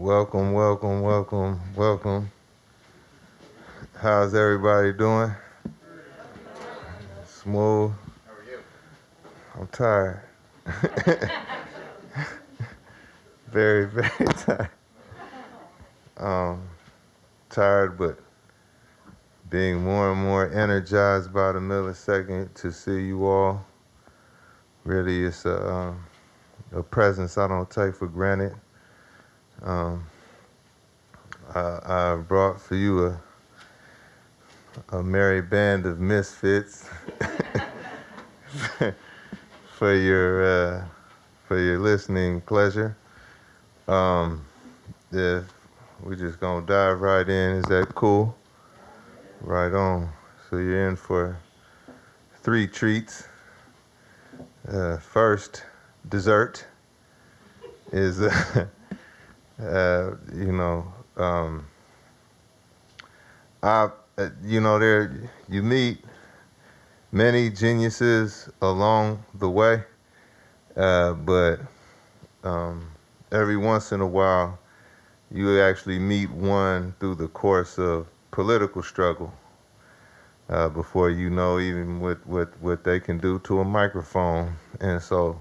Welcome, welcome, welcome, welcome. How's everybody doing? Smooth. How are you? I'm tired. very, very tired. Um, tired, but being more and more energized by the millisecond to see you all. Really, it's a, um, a presence I don't take for granted. Um, I, I, brought for you a, a merry band of misfits for your uh, for your listening pleasure. Um, if we just gonna dive right in, is that cool? Right on. So you're in for three treats. Uh, first, dessert is. Uh, uh, you know, um, I, uh, you know, there you meet many geniuses along the way, uh, but um, every once in a while, you actually meet one through the course of political struggle. Uh, before you know even what, what, what they can do to a microphone. And so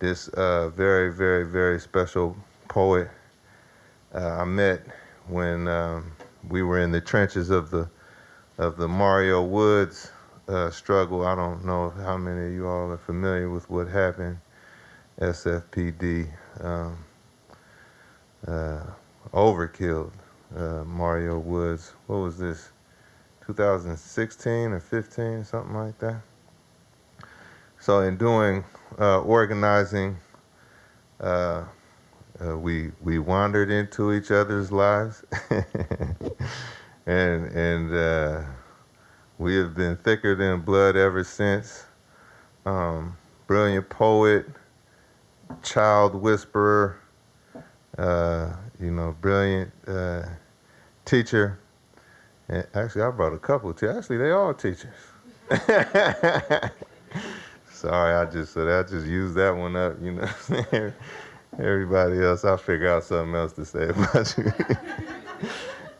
this uh, very, very, very special poet uh, I met when um, we were in the trenches of the of the Mario Woods uh, struggle. I don't know how many of you all are familiar with what happened. SFPD um, uh, overkilled uh, Mario Woods. What was this? 2016 or 15, something like that. So in doing uh, organizing uh, uh, we we wandered into each other's lives, and and uh, we have been thicker than blood ever since. Um, brilliant poet, child whisperer, uh, you know, brilliant uh, teacher. And actually, I brought a couple too. Actually, they all teachers. Sorry, I just I just used that one up. You know everybody else, I'll figure out something else to say about you.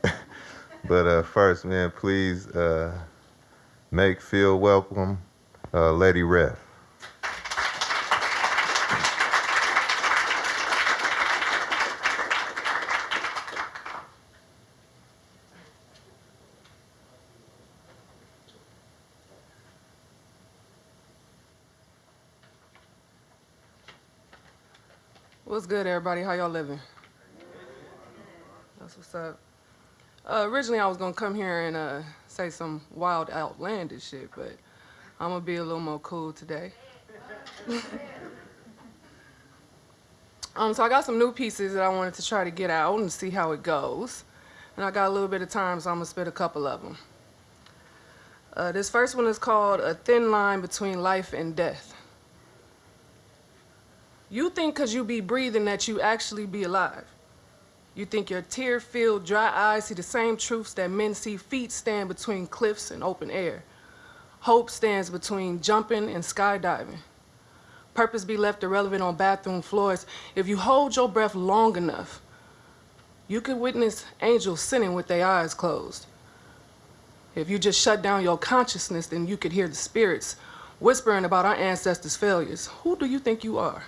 but uh, first, man, please uh, make feel welcome uh, Lady Ref. What's good, everybody? How y'all living? That's what's up. Uh, originally, I was gonna come here and uh, say some wild, outlandish shit, but I'm gonna be a little more cool today. um, so I got some new pieces that I wanted to try to get out and see how it goes. And I got a little bit of time, so I'm gonna spit a couple of them. Uh, this first one is called A Thin Line Between Life and Death. You think because you be breathing that you actually be alive. You think your tear-filled, dry eyes see the same truths that men see feet stand between cliffs and open air. Hope stands between jumping and skydiving. Purpose be left irrelevant on bathroom floors. If you hold your breath long enough, you could witness angels sinning with their eyes closed. If you just shut down your consciousness, then you could hear the spirits whispering about our ancestors' failures. Who do you think you are?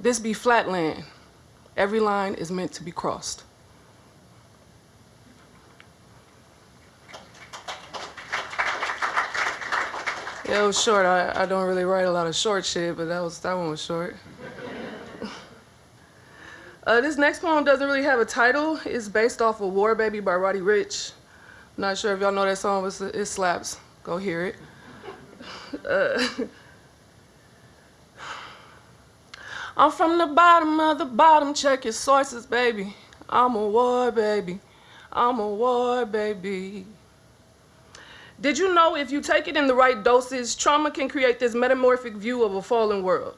This be flat land. Every line is meant to be crossed. Yeah, it was short. I, I don't really write a lot of short shit, but that was that one was short. uh, this next poem doesn't really have a title. It's based off of War Baby by Roddy Ricch. not sure if y'all know that song, but it slaps. Go hear it. Uh, I'm from the bottom of the bottom, check your sources, baby. I'm a war baby, I'm a war baby. Did you know if you take it in the right doses, trauma can create this metamorphic view of a fallen world?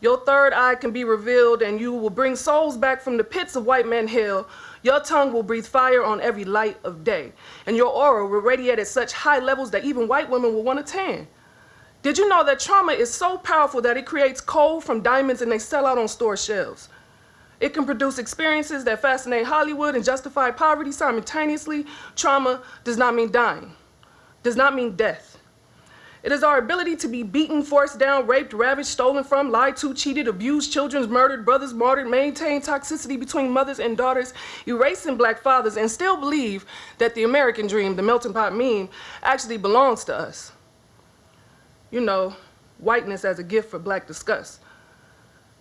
Your third eye can be revealed and you will bring souls back from the pits of white man hell. Your tongue will breathe fire on every light of day. And your aura will radiate at such high levels that even white women will want to tan. Did you know that trauma is so powerful that it creates coal from diamonds and they sell out on store shelves? It can produce experiences that fascinate Hollywood and justify poverty simultaneously. Trauma does not mean dying, does not mean death. It is our ability to be beaten, forced down, raped, ravaged, stolen from, lied to, cheated, abused, children murdered, brothers martyred, maintain toxicity between mothers and daughters, erasing black fathers, and still believe that the American dream, the melting pot meme, actually belongs to us. You know, whiteness as a gift for black disgust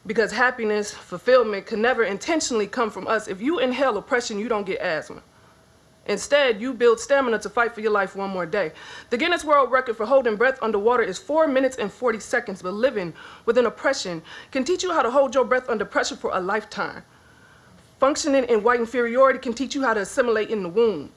because happiness, fulfillment can never intentionally come from us. If you inhale oppression, you don't get asthma. Instead, you build stamina to fight for your life one more day. The Guinness World Record for holding breath underwater is 4 minutes and 40 seconds, but living within oppression can teach you how to hold your breath under pressure for a lifetime. Functioning in white inferiority can teach you how to assimilate in the womb.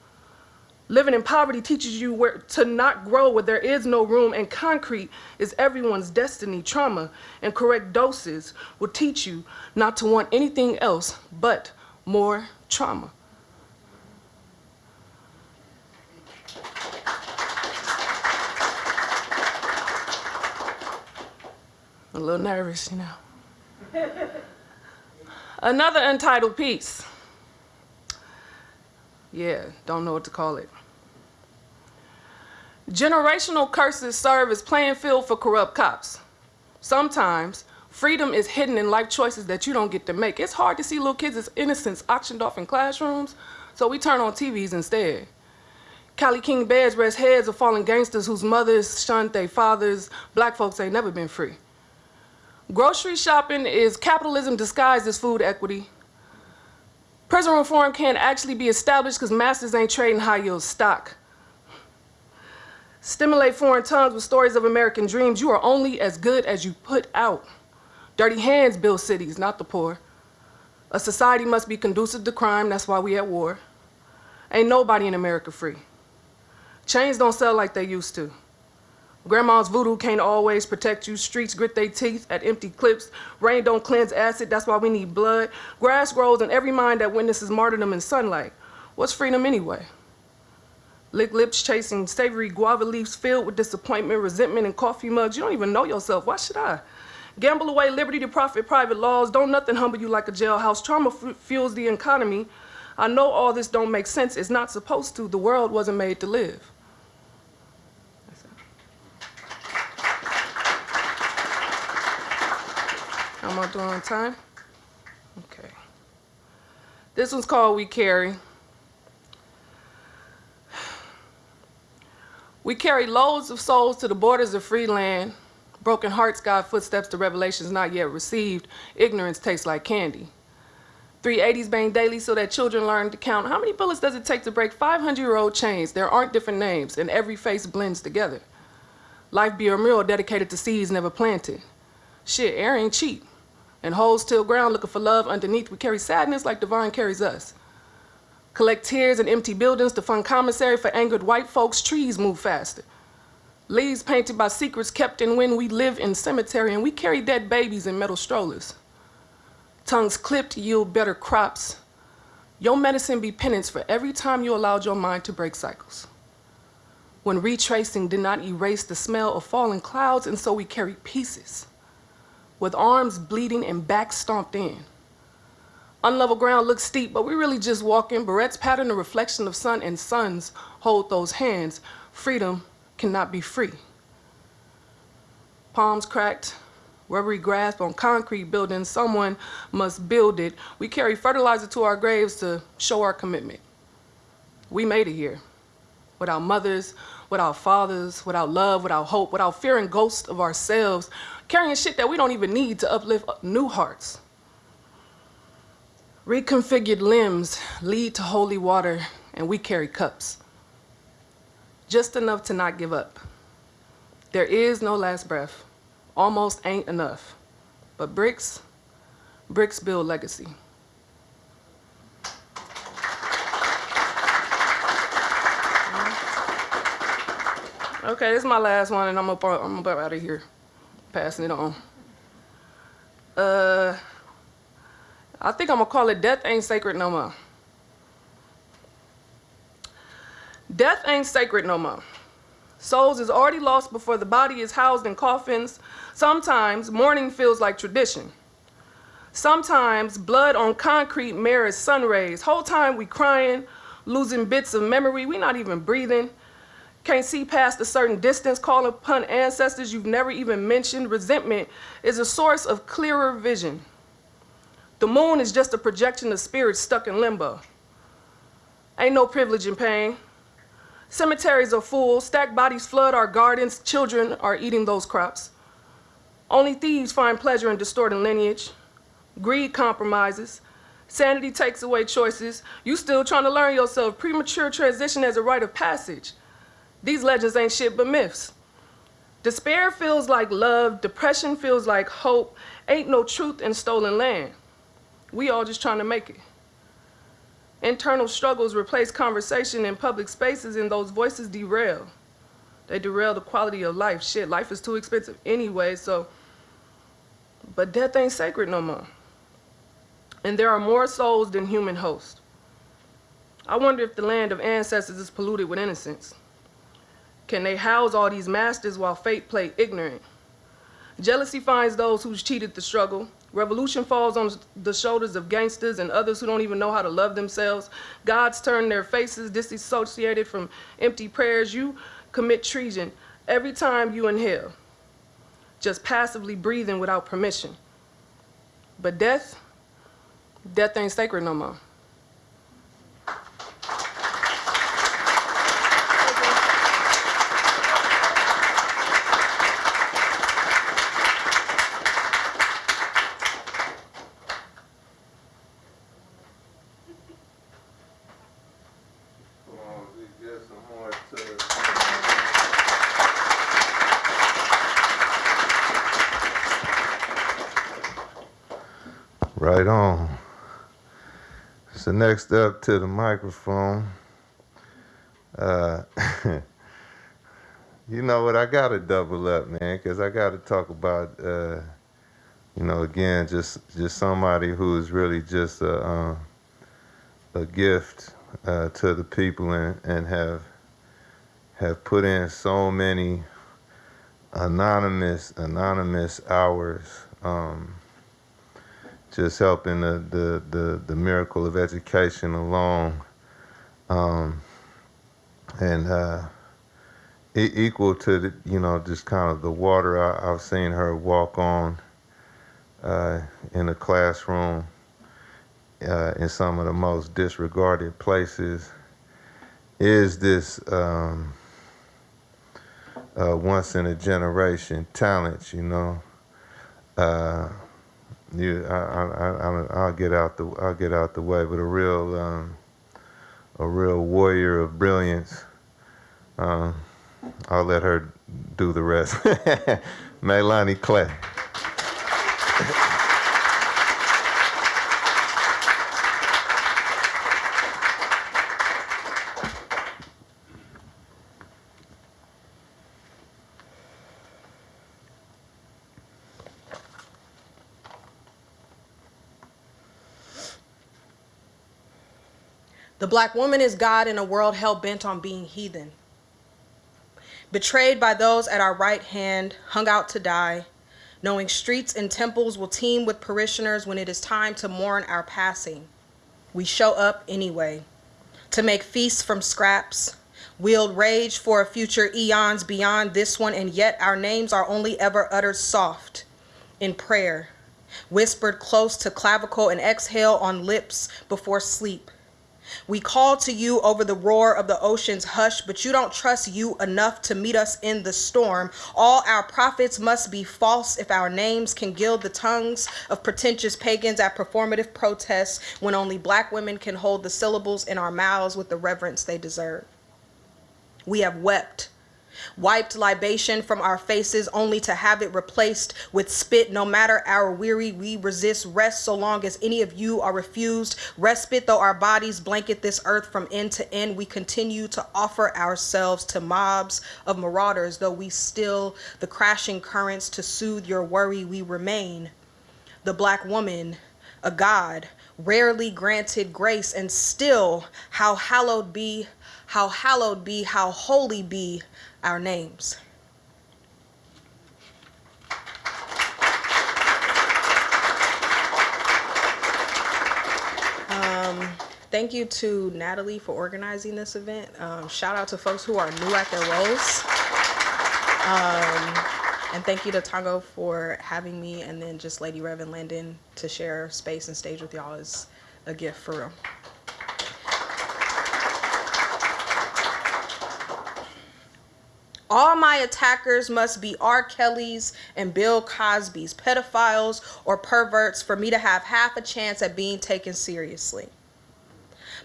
Living in poverty teaches you where to not grow where there is no room, and concrete is everyone's destiny. Trauma and correct doses will teach you not to want anything else but more trauma. A little nervous, you know. Another untitled piece. Yeah, don't know what to call it. Generational curses serve as playing field for corrupt cops. Sometimes freedom is hidden in life choices that you don't get to make. It's hard to see little kids' innocence auctioned off in classrooms, so we turn on TVs instead. Cali King beds rest heads of fallen gangsters whose mothers shunned their fathers. Black folks ain't never been free. Grocery shopping is capitalism disguised as food equity. Prison reform can't actually be established because masters ain't trading high yield stock. Stimulate foreign tongues with stories of American dreams. You are only as good as you put out. Dirty hands build cities, not the poor. A society must be conducive to crime, that's why we at war. Ain't nobody in America free. Chains don't sell like they used to. Grandma's voodoo can't always protect you. Streets grit their teeth at empty clips. Rain don't cleanse acid, that's why we need blood. Grass grows in every mind that witnesses martyrdom in sunlight. What's freedom anyway? Lick lips chasing savory guava leaves filled with disappointment, resentment, and coffee mugs. You don't even know yourself. Why should I? Gamble away liberty to profit private laws. Don't nothing humble you like a jailhouse. Trauma fuels the economy. I know all this don't make sense. It's not supposed to. The world wasn't made to live. Am I doing on time? Okay. This one's called We Carry. We carry loads of souls to the borders of free land. Broken hearts guide footsteps to revelations not yet received. Ignorance tastes like candy. 380s bang daily so that children learn to count. How many bullets does it take to break 500-year-old chains? There aren't different names, and every face blends together. Life be a mural dedicated to seeds never planted. Shit, air ain't cheap. And holes till ground looking for love underneath. We carry sadness like divine carries us collect tears in empty buildings to fund commissary for angered white folks, trees move faster. Leaves painted by secrets kept in when we live in cemetery and we carry dead babies in metal strollers. Tongues clipped yield better crops. Your medicine be penance for every time you allowed your mind to break cycles. When retracing did not erase the smell of falling clouds and so we carry pieces with arms bleeding and back stomped in. Unlevel ground looks steep, but we really just walking. Barrettes pattern the reflection of sun and suns hold those hands. Freedom cannot be free. Palms cracked, rubbery grasp on concrete buildings. Someone must build it. We carry fertilizer to our graves to show our commitment. We made it here. Without mothers, without fathers, without love, without hope, without fearing ghosts of ourselves, carrying shit that we don't even need to uplift new hearts. Reconfigured limbs lead to holy water, and we carry cups. Just enough to not give up. There is no last breath. Almost ain't enough. But bricks, bricks build legacy. Okay, this is my last one, and I'm up, I'm about out of here, passing it on. Uh, I think I'm gonna call it Death Ain't Sacred No More. Death ain't sacred no more. Souls is already lost before the body is housed in coffins. Sometimes mourning feels like tradition. Sometimes blood on concrete mirrors sun rays. Whole time we crying, losing bits of memory. We not even breathing. Can't see past a certain distance, call upon ancestors you've never even mentioned. Resentment is a source of clearer vision. The moon is just a projection of spirits stuck in limbo. Ain't no privilege in pain. Cemeteries are full, stacked bodies flood our gardens, children are eating those crops. Only thieves find pleasure in distorting lineage. Greed compromises. Sanity takes away choices. You still trying to learn yourself. Premature transition as a rite of passage. These legends ain't shit but myths. Despair feels like love. Depression feels like hope. Ain't no truth in stolen land. We all just trying to make it. Internal struggles replace conversation in public spaces and those voices derail. They derail the quality of life. Shit, life is too expensive anyway, so. But death ain't sacred no more. And there are more souls than human hosts. I wonder if the land of ancestors is polluted with innocence. Can they house all these masters while fate play ignorant? Jealousy finds those who's cheated the struggle. Revolution falls on the shoulders of gangsters and others who don't even know how to love themselves. Gods turn their faces disassociated from empty prayers. You commit treason every time you inhale, just passively breathing without permission. But death, death ain't sacred no more. Come on, we get some more to Right on. So next up to the microphone. Uh, you know what? I gotta double up, man, because I gotta talk about, uh, you know, again, just just somebody who is really just a, uh, a gift uh, to the people and, and have have put in so many anonymous anonymous hours um, just helping the, the, the, the miracle of education along um, and uh, e- equal to the, you know just kind of the water I, I've seen her walk on uh, in a classroom uh, in some of the most disregarded places is this um, uh, once in a generation talent, you know. I, I, I, I'll get out the, I'll get out the way, but a real, um, a real warrior of brilliance. Um, I'll let her do the rest. Melanie Clay. The black woman is God in a world hell bent on being heathen. Betrayed by those at our right hand, hung out to die, knowing streets and temples will teem with parishioners when it is time to mourn our passing. We show up anyway, to make feasts from scraps, wield rage for a future eons beyond this one, and yet our names are only ever uttered soft in prayer, whispered close to clavicle and exhale on lips before sleep. We call to you over the roar of the ocean's hush, but you don't trust you enough to meet us in the storm. All our prophets must be false if our names can gild the tongues of pretentious pagans at performative protests when only black women can hold the syllables in our mouths with the reverence they deserve. We have wept wiped libation from our faces only to have it replaced with spit. No matter our weary, we resist rest so long as any of you are refused respite. Though our bodies blanket this earth from end to end, we continue to offer ourselves to mobs of marauders. Though we still the crashing currents to soothe your worry, we remain the black woman, a god, rarely granted grace, and still how hallowed be, how hallowed be, how holy be our names. Um, thank you to Natalie for organizing this event. Um, shout out to folks who are new at their roles. Um, and thank you to Tango for having me and then just Lady Reverend and Landon to share space and stage with y'all is a gift for real. All my attackers must be R. Kelly's and Bill Cosby's, pedophiles or perverts, for me to have half a chance at being taken seriously.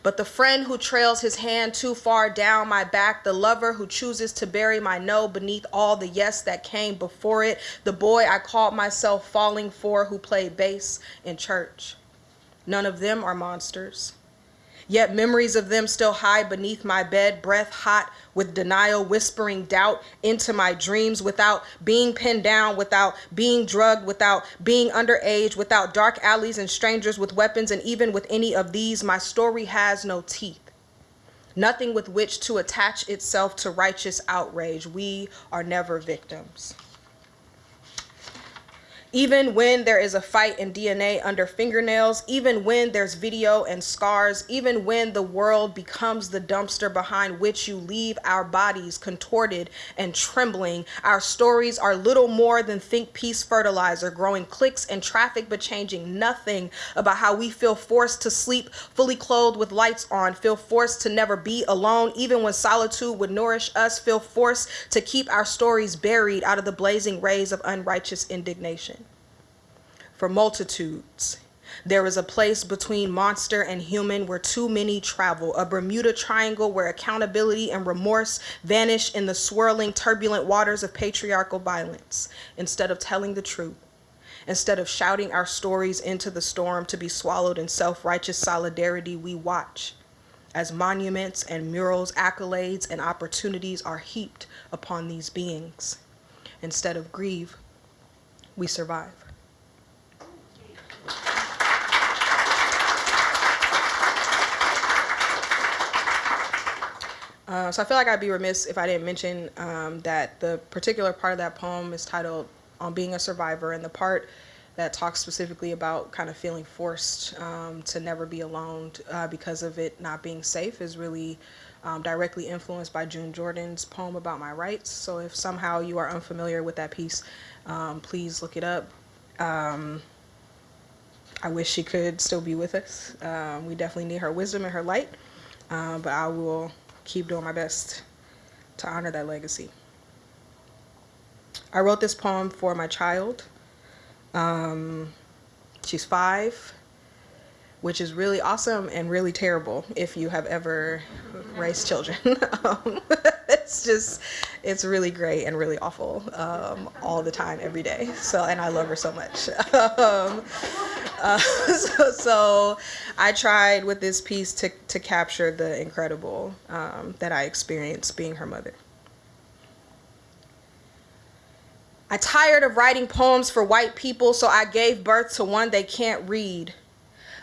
But the friend who trails his hand too far down my back, the lover who chooses to bury my no beneath all the yes that came before it, the boy I called myself falling for who played bass in church. None of them are monsters. Yet memories of them still hide beneath my bed, breath hot with denial, whispering doubt into my dreams without being pinned down, without being drugged, without being underage, without dark alleys and strangers with weapons, and even with any of these, my story has no teeth. Nothing with which to attach itself to righteous outrage. We are never victims. Even when there is a fight in DNA under fingernails, even when there's video and scars, even when the world becomes the dumpster behind which you leave our bodies contorted and trembling, our stories are little more than think piece fertilizer, growing clicks and traffic, but changing nothing about how we feel forced to sleep fully clothed with lights on, feel forced to never be alone, even when solitude would nourish us, feel forced to keep our stories buried out of the blazing rays of unrighteous indignation for multitudes. There is a place between monster and human where too many travel, a Bermuda Triangle where accountability and remorse vanish in the swirling, turbulent waters of patriarchal violence. Instead of telling the truth, instead of shouting our stories into the storm to be swallowed in self righteous solidarity, we watch as monuments and murals, accolades, and opportunities are heaped upon these beings. Instead of grieve, we survive. Uh, so I feel like I'd be remiss if I didn't mention um, that the particular part of that poem is titled "On Being a Survivor," and the part that talks specifically about kind of feeling forced um, to never be alone uh, because of it not being safe is really um, directly influenced by June Jordan's poem about my rights. So if somehow you are unfamiliar with that piece, um, please look it up. Um, I wish she could still be with us. Um, we definitely need her wisdom and her light, uh, but I will keep doing my best to honor that legacy. I wrote this poem for my child. Um, she's five, which is really awesome and really terrible if you have ever raised children. um, it's just, it's really great and really awful um, all the time, every day. So, and I love her so much. um, uh, so, so, I tried with this piece to, to capture the incredible um, that I experienced being her mother. I tired of writing poems for white people, so I gave birth to one they can't read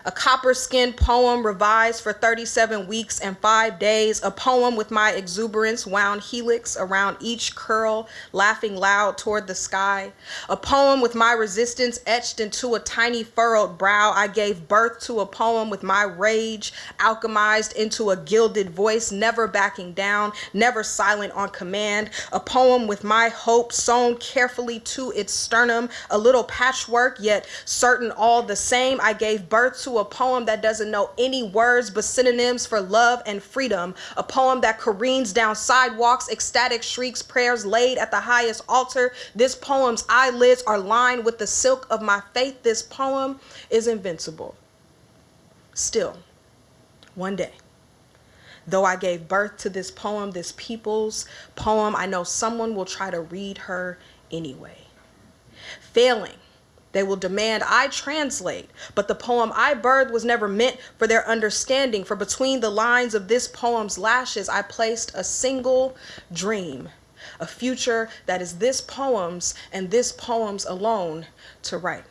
a copper skinned poem revised for 37 weeks and five days, a poem with my exuberance wound helix around each curl, laughing loud toward the sky, a poem with my resistance etched into a tiny furrowed brow. I gave birth to a poem with my rage alchemized into a gilded voice, never backing down, never silent on command, a poem with my hope sewn carefully to its sternum, a little patchwork, yet certain all the same. I gave birth to to a poem that doesn't know any words but synonyms for love and freedom, a poem that careens down sidewalks, ecstatic shrieks, prayers laid at the highest altar. This poem's eyelids are lined with the silk of my faith. This poem is invincible. Still, one day, though I gave birth to this poem, this people's poem, I know someone will try to read her anyway. Failing they will demand I translate, but the poem I birthed was never meant for their understanding. For between the lines of this poem's lashes, I placed a single dream, a future that is this poem's and this poem's alone to write.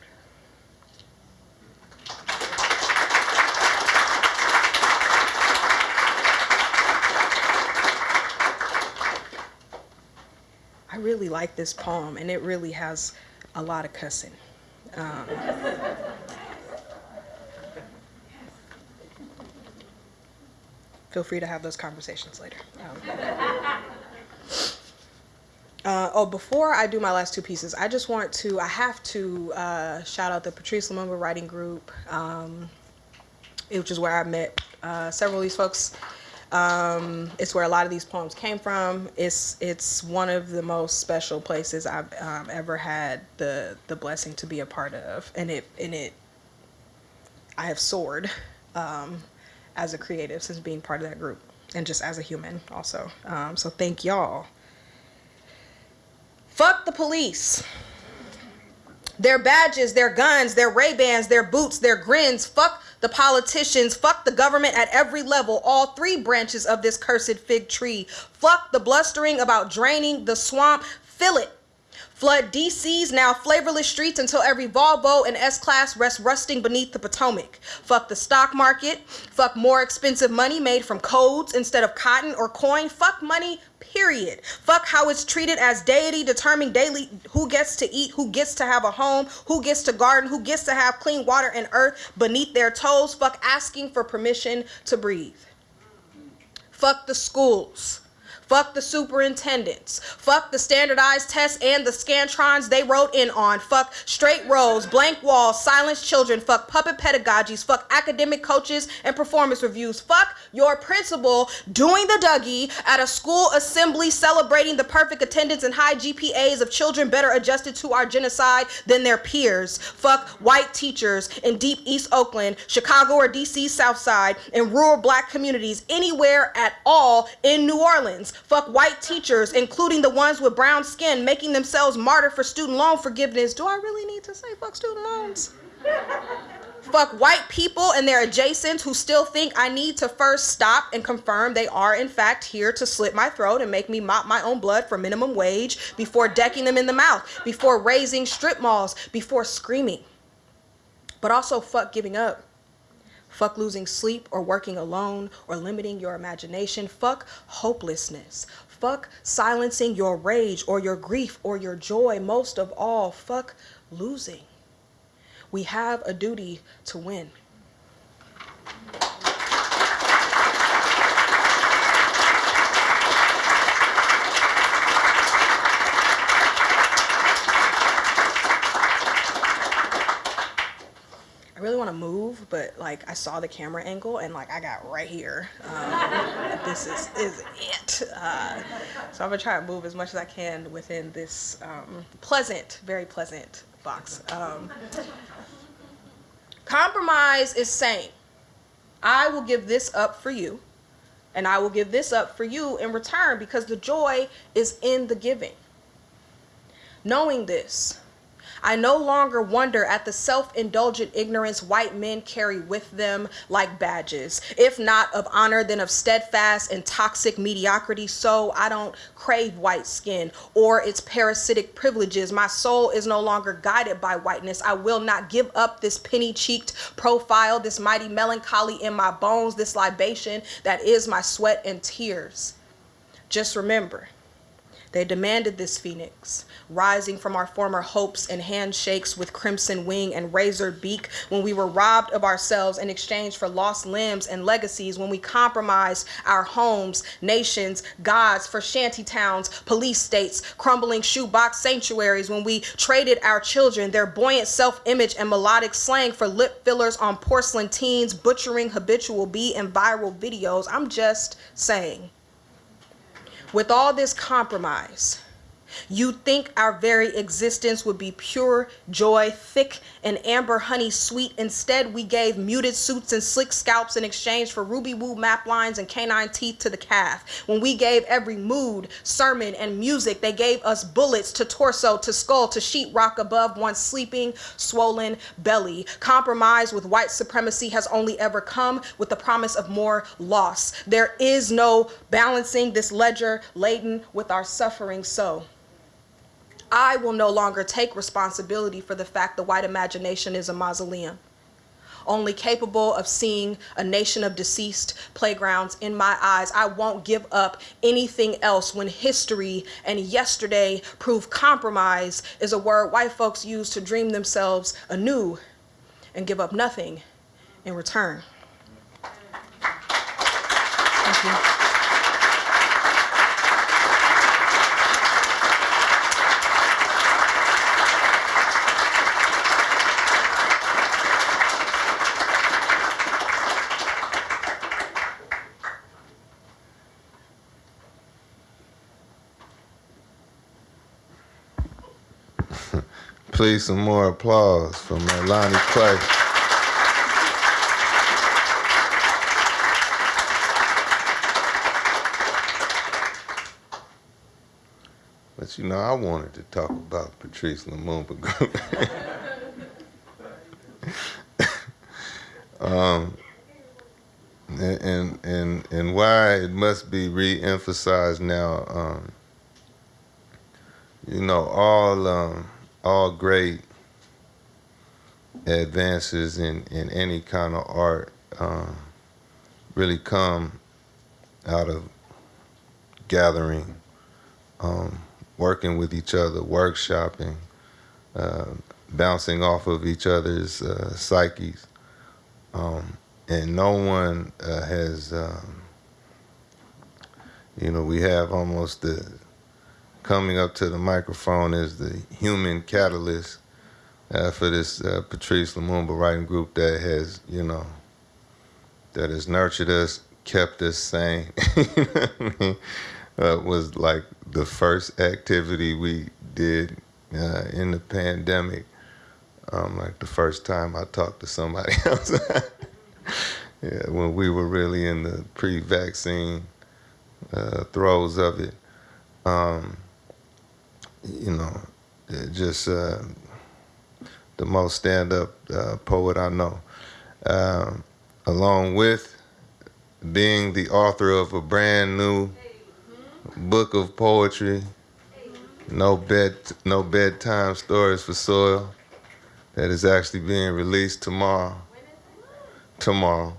I really like this poem, and it really has a lot of cussing. Um, feel free to have those conversations later. Um, uh, oh, before I do my last two pieces, I just want to, I have to uh, shout out the Patrice Lumumba Writing Group, um, which is where I met uh, several of these folks. Um, it's where a lot of these poems came from. It's it's one of the most special places I've um, ever had the the blessing to be a part of, and it and it I have soared um, as a creative since being part of that group, and just as a human also. Um, so thank y'all. Fuck the police. Their badges, their guns, their Ray-Bans, their boots, their grins. Fuck the politicians. Fuck the government at every level. All three branches of this cursed fig tree. Fuck the blustering about draining the swamp. Fill it. Flood DC's now flavorless streets until every Volvo and S-Class rests rusting beneath the Potomac. Fuck the stock market. Fuck more expensive money made from codes instead of cotton or coin. Fuck money, period. Fuck how it's treated as deity, determining daily who gets to eat, who gets to have a home, who gets to garden, who gets to have clean water and earth beneath their toes. Fuck asking for permission to breathe. Fuck the schools. Fuck the superintendents. Fuck the standardized tests and the scantrons they wrote in on. Fuck straight rows, blank walls, silenced children. Fuck puppet pedagogies. Fuck academic coaches and performance reviews. Fuck your principal doing the Dougie at a school assembly celebrating the perfect attendance and high GPAs of children better adjusted to our genocide than their peers. Fuck white teachers in deep East Oakland, Chicago or DC South Side, in rural black communities, anywhere at all in New Orleans. Fuck white teachers, including the ones with brown skin, making themselves martyr for student loan forgiveness. Do I really need to say fuck student loans? Fuck white people and their adjacents who still think I need to first stop and confirm they are in fact here to slit my throat and make me mop my own blood for minimum wage before decking them in the mouth, before raising strip malls, before screaming. But also fuck giving up. Fuck losing sleep or working alone or limiting your imagination. Fuck hopelessness. Fuck silencing your rage or your grief or your joy. Most of all, fuck losing. We have a duty to win. Really want to move, but like I saw the camera angle and like I got right here. Um, this is is it. Uh, so I'm gonna try to move as much as I can within this um, pleasant, very pleasant box. Um, compromise is saying, I will give this up for you, and I will give this up for you in return because the joy is in the giving. Knowing this, I no longer wonder at the self-indulgent ignorance white men carry with them like badges, if not of honor, then of steadfast and toxic mediocrity. So I don't crave white skin or its parasitic privileges. My soul is no longer guided by whiteness. I will not give up this penny-cheeked profile, this mighty melancholy in my bones, this libation that is my sweat and tears. Just remember, they demanded this phoenix, rising from our former hopes and handshakes with crimson wing and razored beak when we were robbed of ourselves in exchange for lost limbs and legacies, when we compromised our homes, nations, gods for shanty towns, police states, crumbling shoebox sanctuaries, when we traded our children, their buoyant self-image and melodic slang for lip fillers on porcelain teens, butchering habitual B and viral videos. I'm just saying with all this compromise, you think our very existence would be pure joy, thick and amber honey sweet. Instead, we gave muted suits and slick scalps in exchange for ruby woo map lines and canine teeth to the calf. When we gave every mood, sermon, and music, they gave us bullets to torso, to skull, to sheetrock above one's sleeping, swollen belly. Compromise with white supremacy has only ever come with the promise of more loss. There is no balancing this ledger laden with our suffering so. I will no longer take responsibility for the fact the white imagination is a mausoleum, only capable of seeing a nation of deceased playgrounds in my eyes. I won't give up anything else when history and yesterday prove compromise is a word white folks use to dream themselves anew and give up nothing in return. Please, some more applause for Melanie Clay. But you know, I wanted to talk about Patrice Lumumba um, and, and and and why it must be re-emphasized now. Um, you know, all um, all great advances in, in any kind of art um, really come out of gathering, um, working with each other, workshopping, uh, bouncing off of each other's uh, psyches. Um, and no one uh, has, um, you know, we have almost the coming up to the microphone is the human catalyst uh, for this uh, Patrice Lumumba writing group that has, you know, that has nurtured us, kept us sane. you know I mean? uh, was like the first activity we did uh, in the pandemic. Um, like the first time I talked to somebody else. yeah, when we were really in the pre-vaccine uh, throes of it. Um, you know, just uh, the most stand-up uh, poet I know. Um, along with being the author of a brand new book of poetry, no bed, no bedtime stories for soil, that is actually being released tomorrow. Tomorrow.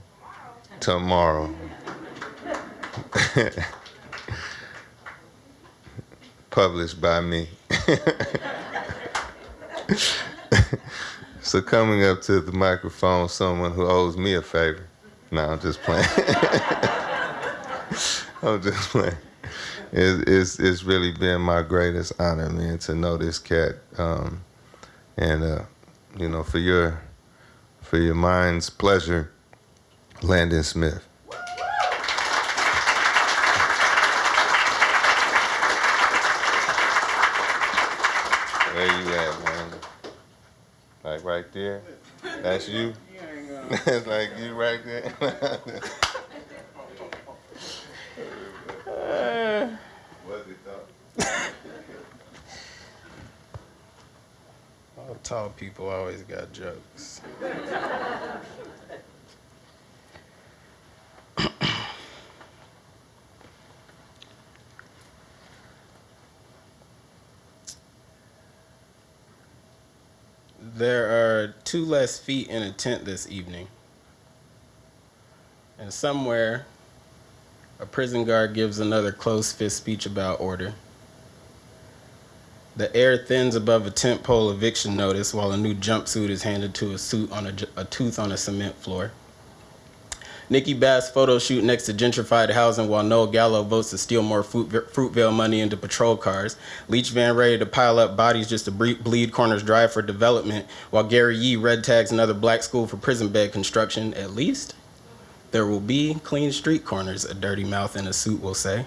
Tomorrow. Published by me. so coming up to the microphone, someone who owes me a favor. No, I'm just playing. I'm just playing. It's, it's, it's really been my greatest honor, man, to know this cat. Um, and, uh, you know, for your, for your mind's pleasure, Landon Smith. Where you at, man? Like right there? That's you? That's like you right there? What's it though? All tall people always got jokes. There are two less feet in a tent this evening. And somewhere, a prison guard gives another close fist speech about order. The air thins above a tent pole eviction notice while a new jumpsuit is handed to a suit on a, a tooth on a cement floor. Nikki Bas photo shoot next to gentrified housing while Noel Gallo votes to steal more fruit, Fruitvale money into patrol cars. Leach Van ready to pile up bodies just to bleed corners dry for development while Gary Yee red tags another black school for prison bed construction. At least there will be clean street corners, a dirty mouth in a suit will say.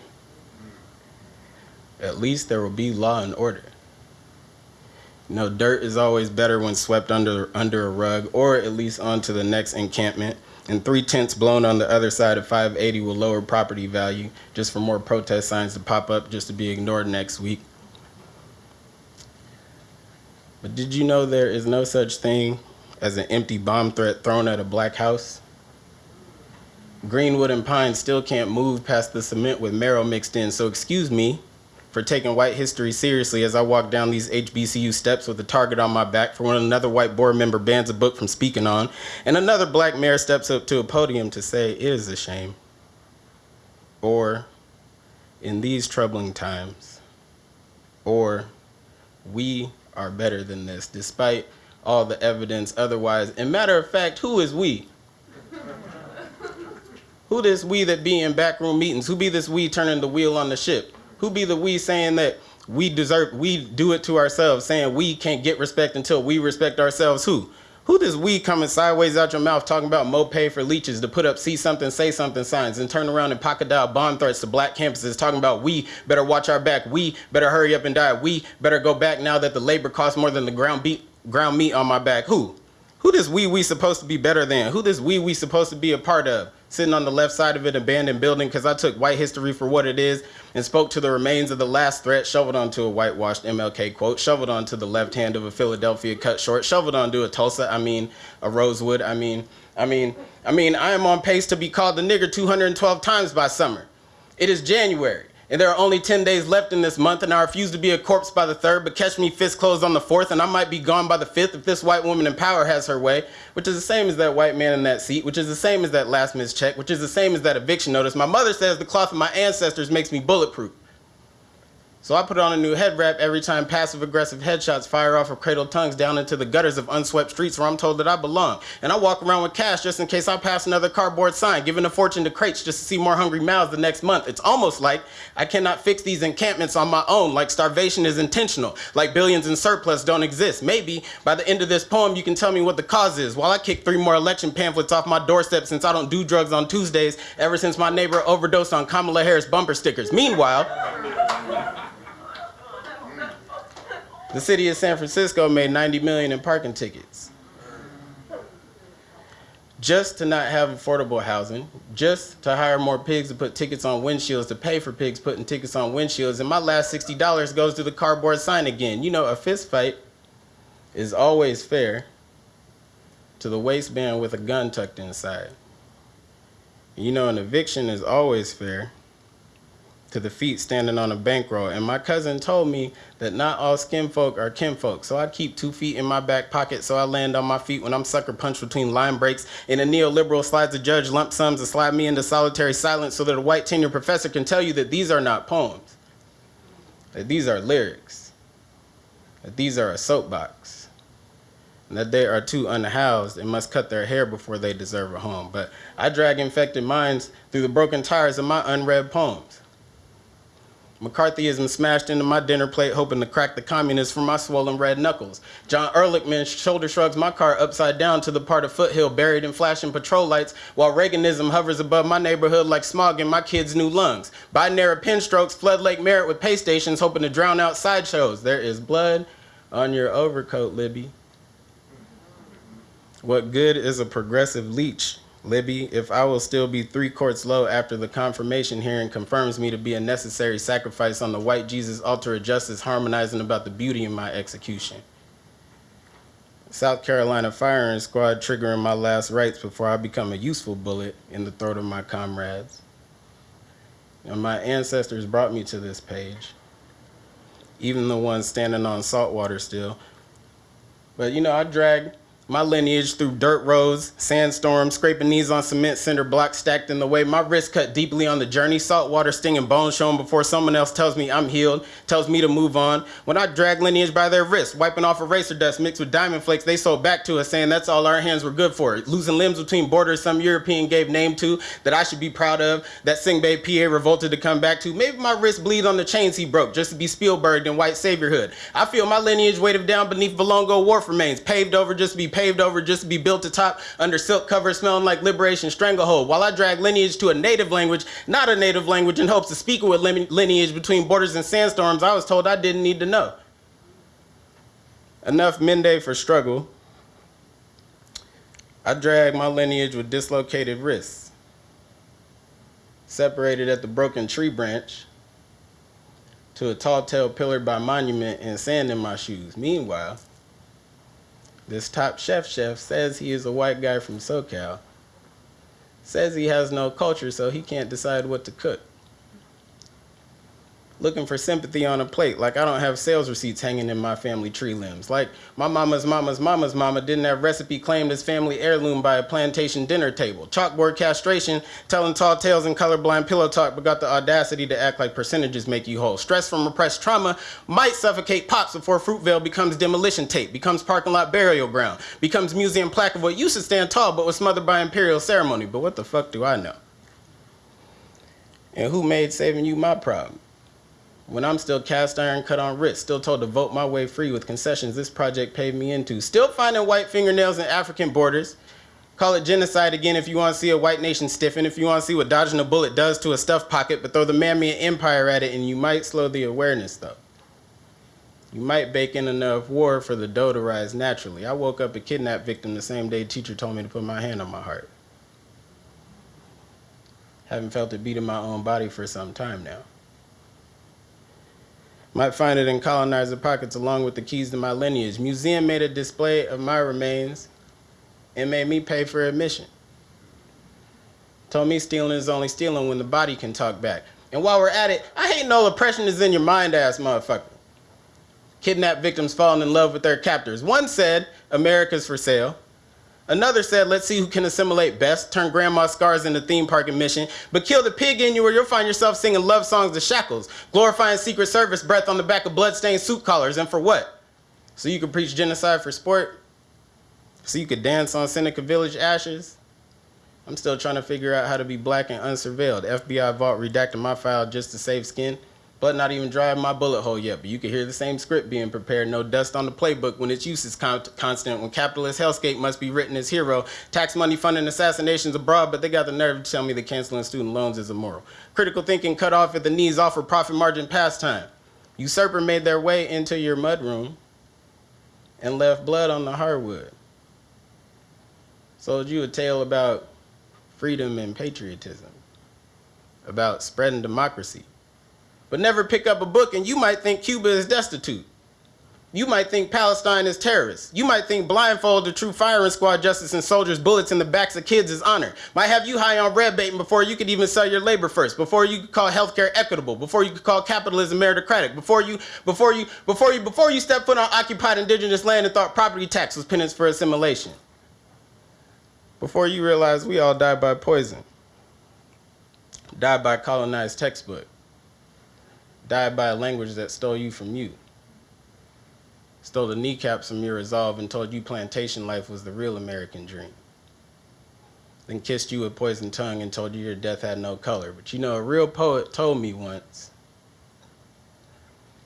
At least there will be law and order. You know, dirt is always better when swept under, under a rug or at least onto the next encampment. And three tents blown on the other side of 580 will lower property value just for more protest signs to pop up just to be ignored next week. But did you know there is no such thing as an empty bomb threat thrown at a black house? Greenwood and pine still can't move past the cement with marrow mixed in, so excuse me for taking white history seriously as I walk down these HBCU steps with a target on my back for when another white board member bans a book from speaking on, and another black mayor steps up to a podium to say it is a shame. Or, in these troubling times, or we are better than this, despite all the evidence otherwise. And matter of fact, who is we? who this we that be in backroom meetings? Who be this we turning the wheel on the ship? Who be the we saying that we deserve, we do it to ourselves, saying we can't get respect until we respect ourselves? Who? Who this we coming sideways out your mouth talking about mo pay for leeches to put up see something, say something signs and turn around and pocket dial bomb threats to black campuses talking about we better watch our back, we better hurry up and die, we better go back now that the labor costs more than the ground beat ground meat on my back. Who? Who this we we supposed to be better than? Who this we we supposed to be a part of? Sitting on the left side of an abandoned building because I took white history for what it is and spoke to the remains of the last threat, shoveled onto a whitewashed MLK quote, shoveled onto the left hand of a Philadelphia cut short, shoveled onto a Tulsa, I mean, a Rosewood, I mean, I mean, I mean, I am on pace to be called the nigger 212 times by summer. It is January and there are only 10 days left in this month, and I refuse to be a corpse by the third, but catch me fist closed on the fourth, and I might be gone by the fifth if this white woman in power has her way, which is the same as that white man in that seat, which is the same as that last missed check, which is the same as that eviction notice. My mother says the cloth of my ancestors makes me bulletproof. So I put on a new head wrap every time passive aggressive headshots fire off of cradle tongues down into the gutters of unswept streets where I'm told that I belong. And I walk around with cash just in case I pass another cardboard sign, giving a fortune to crates just to see more hungry mouths the next month. It's almost like I cannot fix these encampments on my own, like starvation is intentional, like billions in surplus don't exist. Maybe by the end of this poem, you can tell me what the cause is, while I kick three more election pamphlets off my doorstep since I don't do drugs on Tuesdays ever since my neighbor overdosed on Kamala Harris bumper stickers. Meanwhile, The city of San Francisco made 90 million in parking tickets. Just to not have affordable housing, just to hire more pigs to put tickets on windshields, to pay for pigs putting tickets on windshields, and my last $60 goes to the cardboard sign again. You know, a fist fight is always fair to the waistband with a gun tucked inside. You know, an eviction is always fair to the feet standing on a bankroll. And my cousin told me that not all skin folk are kinfolk. So I'd keep two feet in my back pocket so I land on my feet when I'm sucker punched between line breaks. And a neoliberal slides the judge lump sums to slide me into solitary silence so that a white tenure professor can tell you that these are not poems, that these are lyrics, that these are a soapbox. And that they are too unhoused and must cut their hair before they deserve a home. But I drag infected minds through the broken tires of my unread poems. McCarthyism smashed into my dinner plate, hoping to crack the communists from my swollen red knuckles. John Ehrlichman shoulder shrugs my car upside down to the part of Foothill buried in flashing patrol lights, while Reaganism hovers above my neighborhood like smog in my kids' new lungs. Binary pen strokes flood Lake Merritt with pay stations, hoping to drown out sideshows. There is blood on your overcoat, Libby. What good is a progressive leech? Libby, if I will still be three courts low after the confirmation hearing confirms me to be a necessary sacrifice on the white Jesus altar of justice, harmonizing about the beauty in my execution. South Carolina firing squad triggering my last rites before I become a useful bullet in the throat of my comrades. And my ancestors brought me to this page, even the ones standing on saltwater still. But you know, I dragged my lineage through dirt roads, sandstorms, scraping knees on cement cinder blocks stacked in the way. My wrist cut deeply on the journey, salt water stinging bones showing before someone else tells me I'm healed, tells me to move on. When I drag lineage by their wrists, wiping off eraser dust mixed with diamond flakes, they sold back to us saying that's all our hands were good for. Losing limbs between borders some European gave name to that I should be proud of, that Sengbe Pieh revolted to come back to. Maybe my wrist bleed on the chains he broke just to be Spielberg in white saviorhood. I feel my lineage weighted down beneath Valongo wharf remains, paved over just to be paved over just to be built atop under silk cover smelling like liberation stranglehold while I drag lineage to a native language, not a native language in hopes of speaking with lineage between borders and sandstorms I was told I didn't need to know. Enough Mende for struggle. I drag my lineage with dislocated wrists, separated at the broken tree branch to a tall tale pillared by monument and sand in my shoes. Meanwhile, this top chef chef says he is a white guy from SoCal. Says he has no culture, so he can't decide what to cook looking for sympathy on a plate. Like I don't have sales receipts hanging in my family tree limbs. Like my mama's mama's mama's mama didn't have recipe claimed as family heirloom by a plantation dinner table. Chalkboard castration, telling tall tales and colorblind pillow talk, but got the audacity to act like percentages make you whole. Stress from repressed trauma might suffocate pops before Fruitvale becomes demolition tape, becomes parking lot burial ground, becomes museum plaque of what used to stand tall but was smothered by imperial ceremony. But what the fuck do I know? And who made saving you my problem? When I'm still cast iron cut on wrist, still told to vote my way free with concessions this project paid me into. Still finding white fingernails in African borders. Call it genocide again if you want to see a white nation stiffen, if you want to see what dodging a bullet does to a stuffed pocket, but throw the man-made empire at it and you might slow the awareness though. You might bake in enough war for the dough to rise naturally. I woke up a kidnapped victim the same day teacher told me to put my hand on my heart. Haven't felt it beat in my own body for some time now. Might find it in colonizer pockets along with the keys to my lineage. Museum made a display of my remains and made me pay for admission. Told me stealing is only stealing when the body can talk back. And while we're at it, I hate no oppression is in your mind ass motherfucker. Kidnapped victims falling in love with their captors. One said, America's for sale. Another said, let's see who can assimilate best, turn grandma's scars into theme park admission, but kill the pig in you or you'll find yourself singing love songs to shackles, glorifying Secret Service breath on the back of bloodstained suit collars, and for what? So you could preach genocide for sport? So you could dance on Seneca Village ashes? I'm still trying to figure out how to be black and unsurveilled. FBI vault redacted my file just to save skin but not even drive my bullet hole yet. But you can hear the same script being prepared. No dust on the playbook when its use is con- constant. When capitalist hellscape must be written as hero. Tax money funding assassinations abroad, but they got the nerve to tell me that canceling student loans is immoral. Critical thinking cut off at the knees offer profit margin pastime. Usurper made their way into your mudroom and left blood on the hardwood. Sold you a tale about freedom and patriotism, about spreading democracy but never pick up a book and you might think Cuba is destitute. You might think Palestine is terrorist. You might think blindfold the true firing squad justice and soldiers bullets in the backs of kids is honor. Might have you high on red baiting before you could even sell your labor first, before you could call healthcare equitable, before you could call capitalism meritocratic, before you, before you, before you, before you step foot on occupied indigenous land and thought property tax was penance for assimilation. Before you realize we all die by poison, die by colonized textbook died by a language that stole you from you. Stole the kneecaps from your resolve and told you plantation life was the real American dream. Then kissed you with poison tongue and told you your death had no color. But you know, a real poet told me once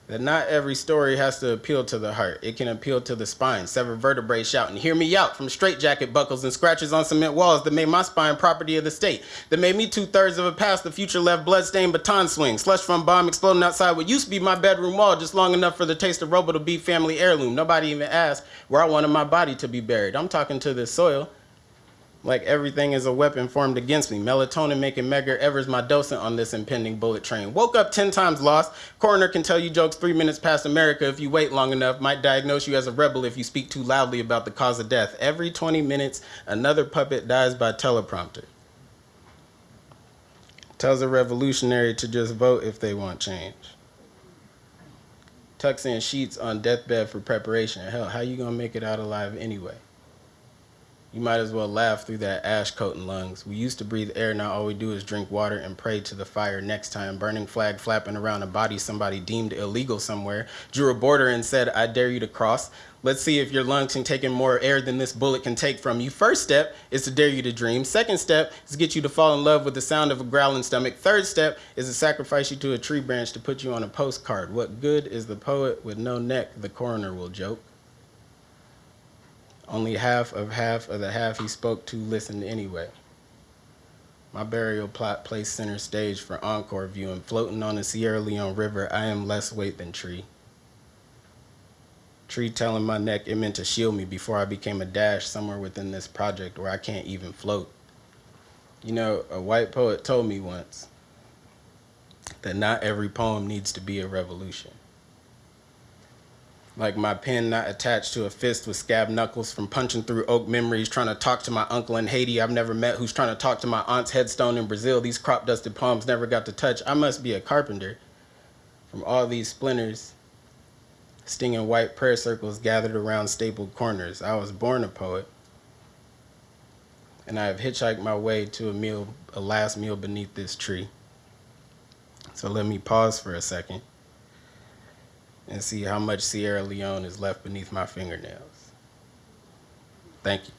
that not every story has to appeal to the heart. It can appeal to the spine, sever vertebrae shouting, hear me out from straitjacket buckles and scratches on cement walls that made my spine property of the state, that made me two-thirds of a past the future left bloodstained baton swing, slush from bomb exploding outside what used to be my bedroom wall just long enough for the taste of robo to be family heirloom. Nobody even asked where I wanted my body to be buried. I'm talking to this soil like everything is a weapon formed against me. Melatonin making Medgar Evers my docent on this impending bullet train. Woke up 10 times lost. Coroner can tell you jokes three minutes past America if you wait long enough. Might diagnose you as a rebel if you speak too loudly about the cause of death. Every 20 minutes, another puppet dies by teleprompter. Tells a revolutionary to just vote if they want change. Tucks in sheets on deathbed for preparation. Hell, how you gonna make it out alive anyway? You might as well laugh through that ash coat and lungs. We used to breathe air, now all we do is drink water and pray to the fire next time. Burning flag flapping around a body somebody deemed illegal somewhere. Drew a border and said, I dare you to cross. Let's see if your lungs can take in more air than this bullet can take from you. First step is to dare you to dream. Second step is to get you to fall in love with the sound of a growling stomach. Third step is to sacrifice you to a tree branch to put you on a postcard. What good is the poet with no neck, the coroner will joke. Only half of half of the half he spoke to listened anyway. My burial plot placed center stage for encore viewing. Floating on the Sierra Leone River, I am less weight than tree. Tree telling my neck it meant to shield me before I became a dash somewhere within this project where I can't even float. You know, a white poet told me once that not every poem needs to be a revolution like my pen not attached to a fist with scab knuckles from punching through oak memories trying to talk to my uncle in haiti. I've never met who's trying to talk to my aunt's headstone in brazil. These crop dusted palms never got to touch. I must be a carpenter. From all these splinters stinging white prayer circles gathered around stapled corners. I was born a poet and i have hitchhiked my way to a meal a last meal beneath this tree. So let me pause for a second and see how much Sierra Leone is left beneath my fingernails. Thank you.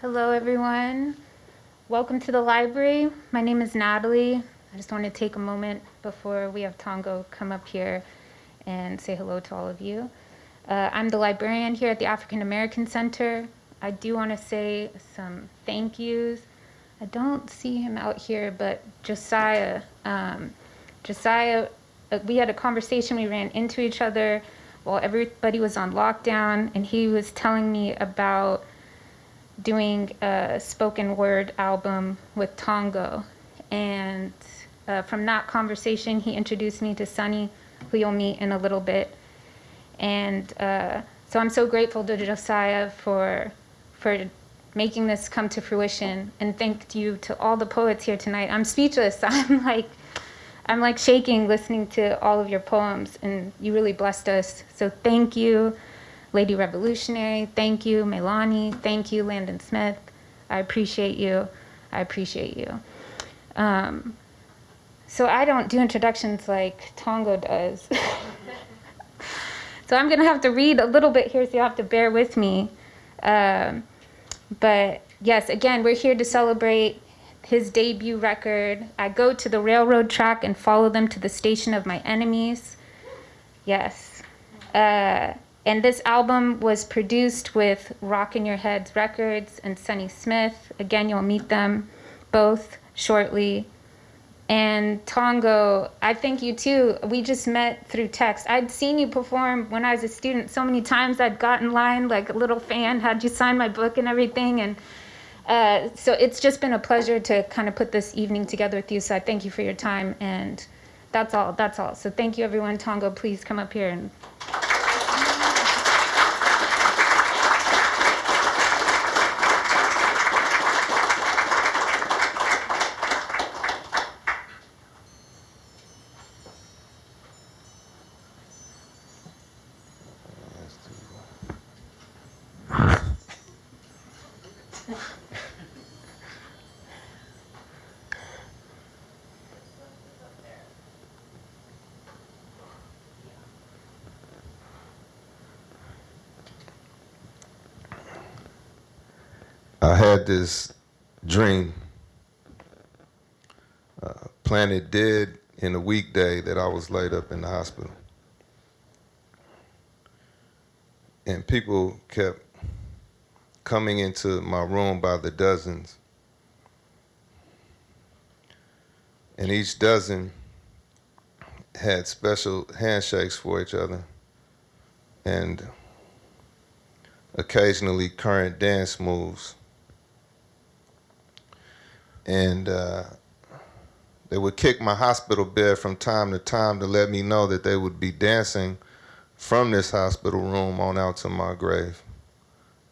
Hello, everyone. Welcome to the library. My name is Natalie. I just want to take a moment before we have Tongo come up here and say hello to all of you. Uh, I'm the librarian here at the African American Center. I do want to say some thank yous. I don't see him out here, but Josiah, um, Josiah, uh, we had a conversation. We ran into each other while everybody was on lockdown, and he was telling me about doing a spoken word album with Tongo. And uh, from that conversation, he introduced me to Sunny, who you'll meet in a little bit. And uh, so I'm so grateful to Josiah for, for making this come to fruition. And thank you to all the poets here tonight. I'm speechless. I'm like, I'm like shaking listening to all of your poems, and you really blessed us. So thank you. Lady Revolutionary, thank you. Melani, thank you. Landon Smith, I appreciate you. I appreciate you. Um, so I don't do introductions like Tongo does. so I'm going to have to read a little bit here, so you have to bear with me. Um, but yes, again, we're here to celebrate his debut record. I go to the railroad track and follow them to the station of my enemies. Yes. Uh, and this album was produced with Rock in Your Heads Records and Sunny Smith. Again, you'll meet them both shortly. And Tongo, I think you too. We just met through text. I'd seen you perform when I was a student so many times. I'd got in line like a little fan, had you sign my book and everything. And uh, so it's just been a pleasure to kind of put this evening together with you. So I thank you for your time. And that's all. That's all. So thank you, everyone. Tongo, please come up here and. I had this dream, uh, planted dead in a weekday that I was laid up in the hospital. And people kept coming into my room by the dozens. And each dozen had special handshakes for each other. And occasionally current dance moves and uh, they would kick my hospital bed from time to time to let me know that they would be dancing from this hospital room on out to my grave.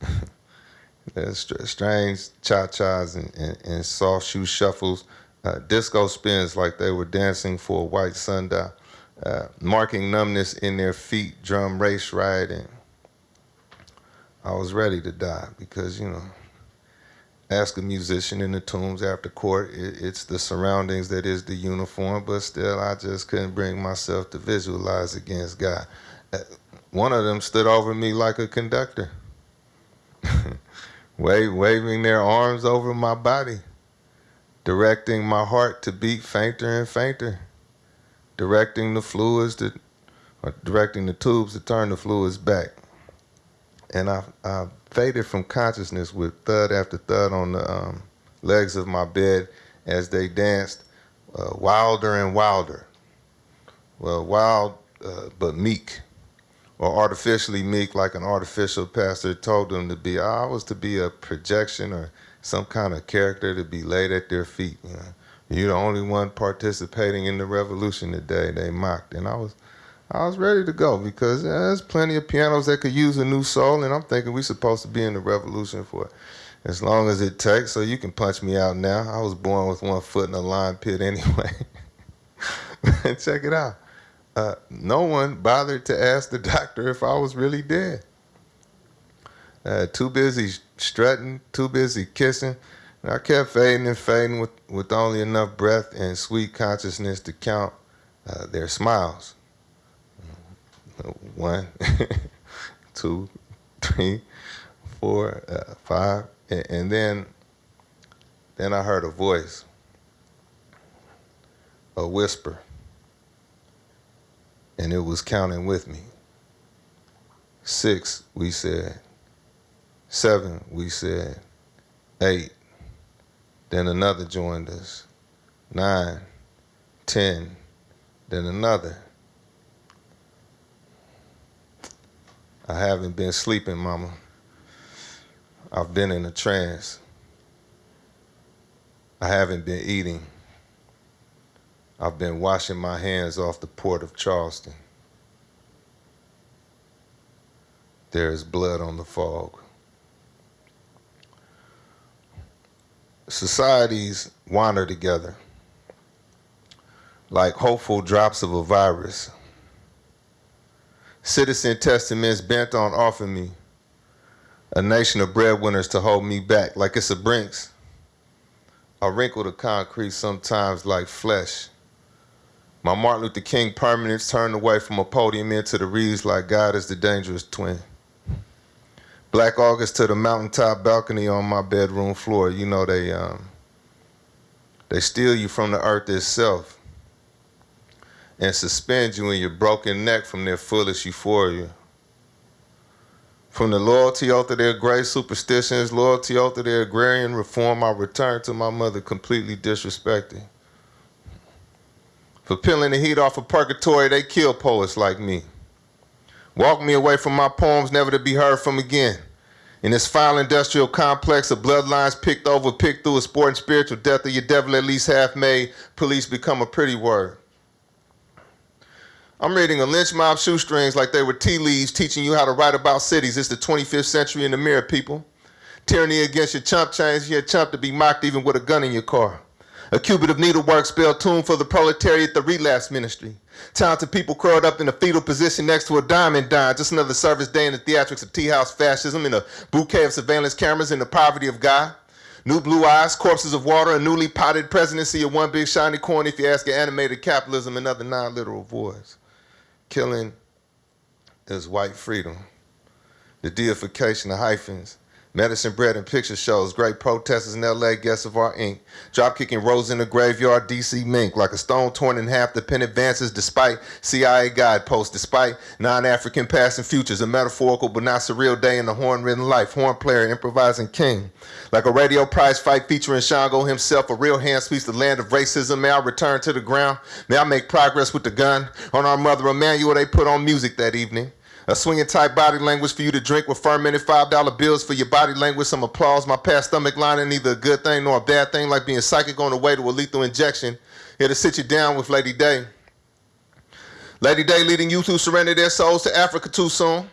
There's strange cha-chas and, and, and, soft shoe shuffles, uh, disco spins like they were dancing for a white sundial, uh, marking numbness in their feet, drum race riding. I was ready to die because, you know, ask a musician in the tombs after court. It, it's the surroundings that is the uniform, but still, I just couldn't bring myself to visualize against God. Uh, one of them stood over me like a conductor, waving their arms over my body, directing my heart to beat fainter and fainter, directing the fluids to, or directing the tubes to turn the fluids back. And I, I faded from consciousness with thud after thud on the um, legs of my bed as they danced uh, wilder and wilder. Well, wild uh, but meek, or artificially meek, like an artificial pastor told them to be. I was to be a projection or some kind of character to be laid at their feet. You know? You're the only one participating in the revolution today, they mocked. And I was I was ready to go because there's plenty of pianos that could use a new soul, and I'm thinking we're supposed to be in the revolution for as long as it takes. So you can punch me out now. I was born with one foot in a lime pit anyway. Check it out. Uh, no one bothered to ask the doctor if I was really dead. Uh, too busy strutting, too busy kissing. And I kept fading and fading with, with only enough breath and sweet consciousness to count uh, their smiles. One, two, three, four, uh, five, And, and then, then I heard a voice, a whisper, and it was counting with me. Six, we said. Seven, we said. Eight. Then another joined us. Nine, ten, then another. I haven't been sleeping, mama. I've been in a trance. I haven't been eating. I've been washing my hands off the port of Charleston. There is blood on the fog. Societies wander together like hopeful drops of a virus. Citizen testaments bent on offering me a nation of breadwinners to hold me back like it's a Brinks. I wrinkle the concrete sometimes like flesh. My Martin Luther King permanence turned away from a podium into the reeds like God is the dangerous twin. Black August to the mountaintop balcony on my bedroom floor. You know they um, they steal you from the earth itself and suspend you in your broken neck from their foolish euphoria. From the loyalty of their great superstitions, loyalty of their agrarian reform, I return to my mother completely disrespected. For peeling the heat off of purgatory, they kill poets like me. Walk me away from my poems, never to be heard from again. In this foul industrial complex of bloodlines picked over, picked through a sport and spiritual death of your devil at least half made, police become a pretty word. I'm reading a lynch mob shoestrings like they were tea leaves teaching you how to write about cities. It's the 25th century in the mirror, people. Tyranny against your chump change, you're chump to be mocked even with a gun in your car. A cubit of needlework spelled tune for the proletariat, the relapse ministry. Talented people curled up in a fetal position next to a diamond dime. Just another service day in the theatrics of tea house fascism in a bouquet of surveillance cameras in the poverty of God. New blue eyes, corpses of water, a newly potted presidency of one big shiny coin if you ask an animated capitalism and other non-literal voice. Killing is white freedom. The deification of hyphens Medicine Bread and Picture Shows, great protesters in LA, guests of our ink. Drop kicking rose in the graveyard, DC mink, like a stone torn in half, the pen advances despite CIA guideposts, despite non-African past and futures, a metaphorical but not surreal day in the horn-ridden life, horn player, improvising king. Like a radio prize fight featuring Shango himself, a real hand speaks the land of racism. May I return to the ground? May I make progress with the gun? On our mother Emanuel, they put on music that evening. A swinging type body language for you to drink with fermented $5 bills for your body language. Some applause. My past stomach lining, neither a good thing nor a bad thing, like being psychic on the way to a lethal injection. Here to sit you down with Lady Day. Lady Day leading you to surrender their souls to Africa too soon.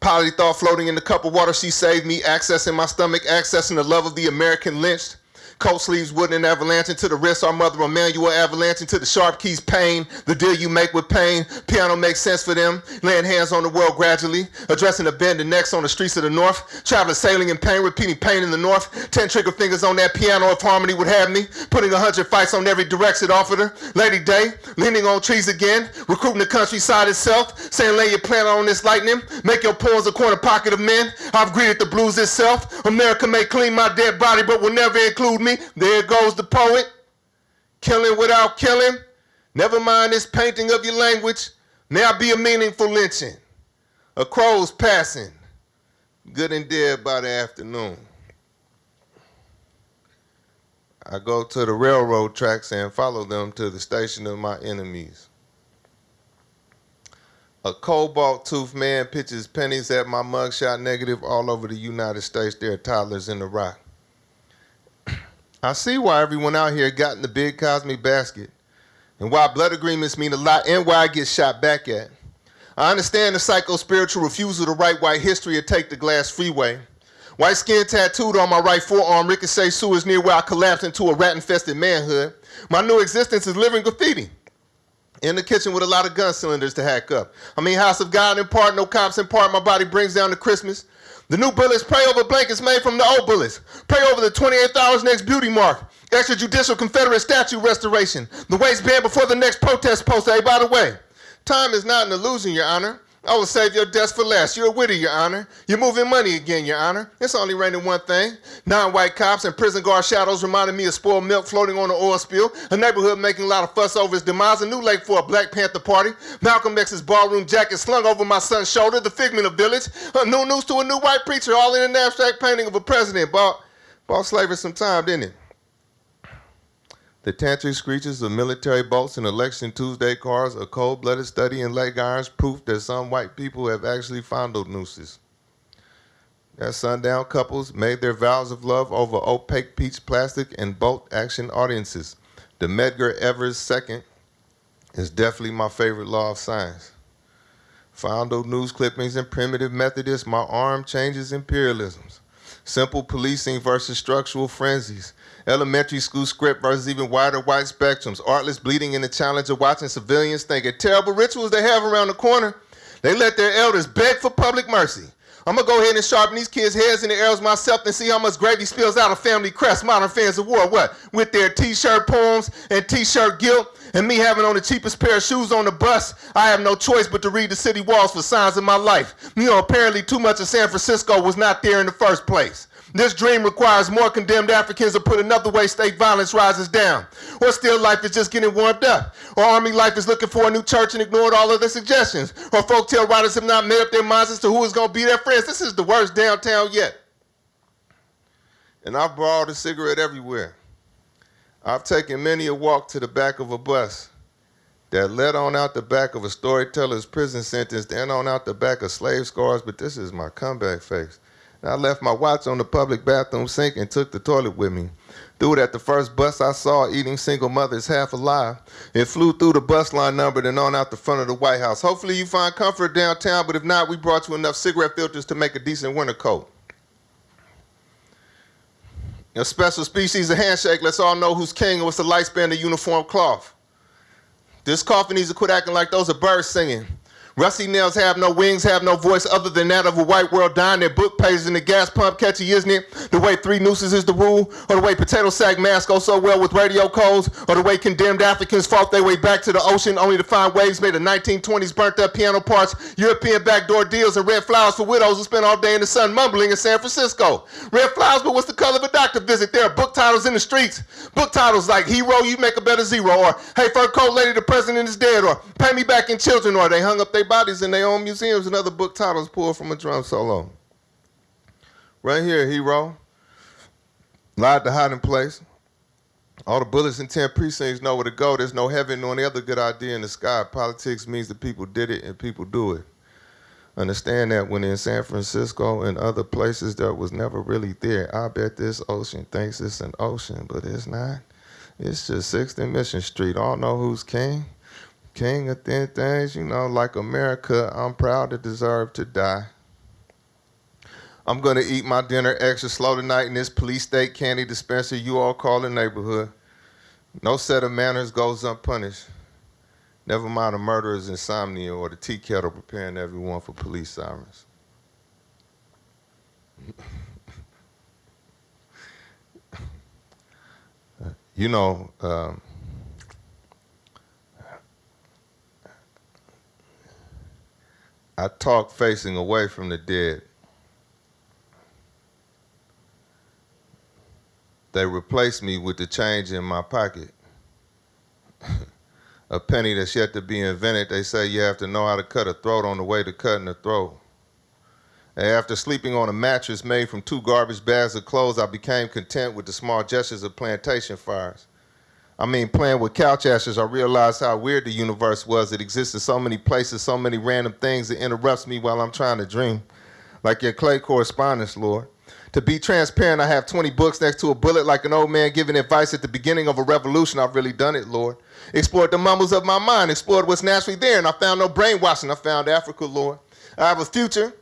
Polly thought floating in the cup of water, she saved me, accessing my stomach, accessing the love of the American lynched. Coat sleeves wooden avalanche into the wrist. Our mother Emanuel avalanche into the sharp keys pain. The deal you make with pain. Piano makes sense for them. Laying hands on the world gradually. Addressing the bend and necks on the streets of the north. Traveling sailing in pain, repeating pain in the north. Ten trigger fingers on that piano if harmony would have me. Putting a hundred fights on every direction offered her. Lady Day, leaning on trees again. Recruiting the countryside itself. Saying lay your plan on this lightning. Make your pawns a corner pocket of men. I've greeted the blues itself. America may clean my dead body, but will never include me. There goes the poet, killing without killing. Never mind this painting of your language. Now be a meaningful lynching. A crow's passing, good and dead by the afternoon. I go to the railroad tracks and follow them to the station of my enemies. A cobalt toothed man pitches pennies at my mugshot negative all over the United States. There are toddlers in the rock. I see why everyone out here got in the big cosmic basket and why blood agreements mean a lot and why I get shot back at. I understand the psycho-spiritual refusal to write white history or take the glass freeway. White skin tattooed on my right forearm, ricochet sewers near where I collapsed into a rat-infested manhood. My new existence is living graffiti. In the kitchen with a lot of gun cylinders to hack up. I mean, house of God in part, no cops in part, my body brings down to Christmas. The new bullets pray over blankets made from the old bullets. Pray over the 28th hour's next beauty mark. Extrajudicial Confederate statue restoration. The waistband before the next protest poster. Hey, by the way, time is not an illusion, Your Honor. I will save your deaths for last. You're a widow, Your Honor. You're moving money again, Your Honor. It's only raining one thing. Non-white cops and prison guard shadows reminded me of spoiled milk floating on an oil spill. A neighborhood making a lot of fuss over its demise. A new lake for a Black Panther party. Malcolm X's ballroom jacket slung over my son's shoulder. The figment of village. A new news to a new white preacher, all in an abstract painting of a president. Bought, bought slavery some time, didn't it? The tantric screeches of military bolts and election Tuesday cars, a cold-blooded study in leg irons, proof that some white people have actually fondled nooses. That sundown couples made their vows of love over opaque peach plastic and bolt action audiences. The Medgar Evers second is definitely my favorite law of science. Fondled news clippings and primitive Methodists, my arm changes imperialisms. Simple policing versus structural frenzies elementary school script versus even wider white spectrums, artless bleeding in the challenge of watching civilians thinking terrible rituals they have around the corner. They let their elders beg for public mercy. I'm gonna go ahead and sharpen these kids' heads and the arrows myself and see how much gravy spills out of family crest, modern fans of war. What? With their t-shirt poems and t-shirt guilt, and me having on the cheapest pair of shoes on the bus, I have no choice but to read the city walls for signs of my life. You know, apparently too much of San Francisco was not there in the first place. This dream requires more condemned Africans to put another way state violence rises down. Or still life is just getting warmed up. Or army life is looking for a new church and ignored all other suggestions. Or folktale writers have not made up their minds as to who is going to be their friends. This is the worst downtown yet. And I've borrowed a cigarette everywhere. I've taken many a walk to the back of a bus that led on out the back of a storyteller's prison sentence, then on out the back of slave scars, but this is my comeback face. I left my watch on the public bathroom sink and took the toilet with me. Threw it at the first bus I saw eating single mothers half alive. It flew through the bus line number and on out the front of the White House. Hopefully you find comfort downtown, but if not, we brought you enough cigarette filters to make a decent winter coat. A special species of handshake lets all know who's king and what's the lifespan of uniform cloth. This coffin needs to quit acting like those are birds singing. Rusty nails have no wings, have no voice other than that of a white world dying. Their book pages in the gas pump catchy, isn't it? The way three nooses is the rule, or the way potato sack masks go so well with radio codes, or the way condemned Africans fought their way back to the ocean only to find waves made of 1920s burnt up piano parts, European backdoor deals, and red flowers for widows who spend all day in the sun mumbling in San Francisco. Red flowers, but what's the color of a doctor visit? There are book titles in the streets. Book titles like Hero, You Make a Better Zero, or Hey Fur Coat Lady, the President is Dead, or Pay Me Back in Children, or They Hung Up Their Bodies in Their Own Museums, and other book titles pulled from a drum solo. Right here, Hero. Lied to hiding place. All the bullets in 10 precincts know where to go. There's no heaven nor any other good idea in the sky. Politics means that people did it and people do it. Understand that when in San Francisco and other places that was never really there. I bet this ocean thinks it's an ocean, but it's not. It's just 6th and Mission Street. All know who's king. King of thin things, you know, like America, I'm proud to deserve to die. I'm gonna eat my dinner extra slow tonight in this police state candy dispenser you all call the neighborhood. No set of manners goes unpunished. Never mind a murderer's insomnia or the tea kettle preparing everyone for police sirens. you know, um, I talk facing away from the dead. They replace me with the change in my pocket. a penny that's yet to be invented. They say you have to know how to cut a throat on the way to cutting a throat. And after sleeping on a mattress made from two garbage bags of clothes, I became content with the small gestures of plantation fires. I mean, playing with couch ashes, I realized how weird the universe was. It exists in so many places, so many random things that interrupts me while I'm trying to dream. Like your clay correspondence, Lord. To be transparent, I have 20 books next to a bullet like an old man giving advice at the beginning of a revolution. I've really done it, Lord. Explored the mumbles of my mind, explored what's naturally there, and I found no brainwashing. I found Africa, Lord. I have a future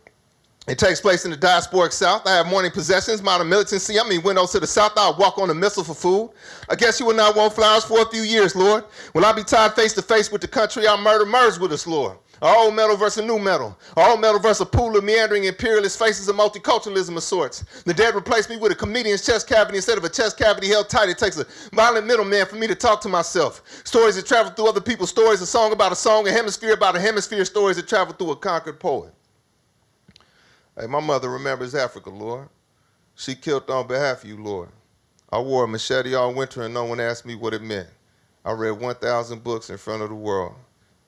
it takes place in the diasporic South. I have morning possessions, modern militancy. I mean, windows to the South. I'll walk on a missile for food. I guess you will not want flowers for a few years, Lord. Will I be tied face to face with the country I'll murder merge with us, Lord? Our Old metal versus new metal. Our Old metal versus a pool of meandering imperialist faces of multiculturalism of sorts. The dead replaced me with a comedian's chest cavity instead of a chest cavity held tight. It takes a violent middleman for me to talk to myself. Stories that travel through other people's stories, a song about a song, a hemisphere about a hemisphere, stories that travel through a conquered poet. Hey, my mother remembers Africa, Lord. She killed on behalf of you, Lord. I wore a machete all winter and no one asked me what it meant. I read 1,000 books in front of the world.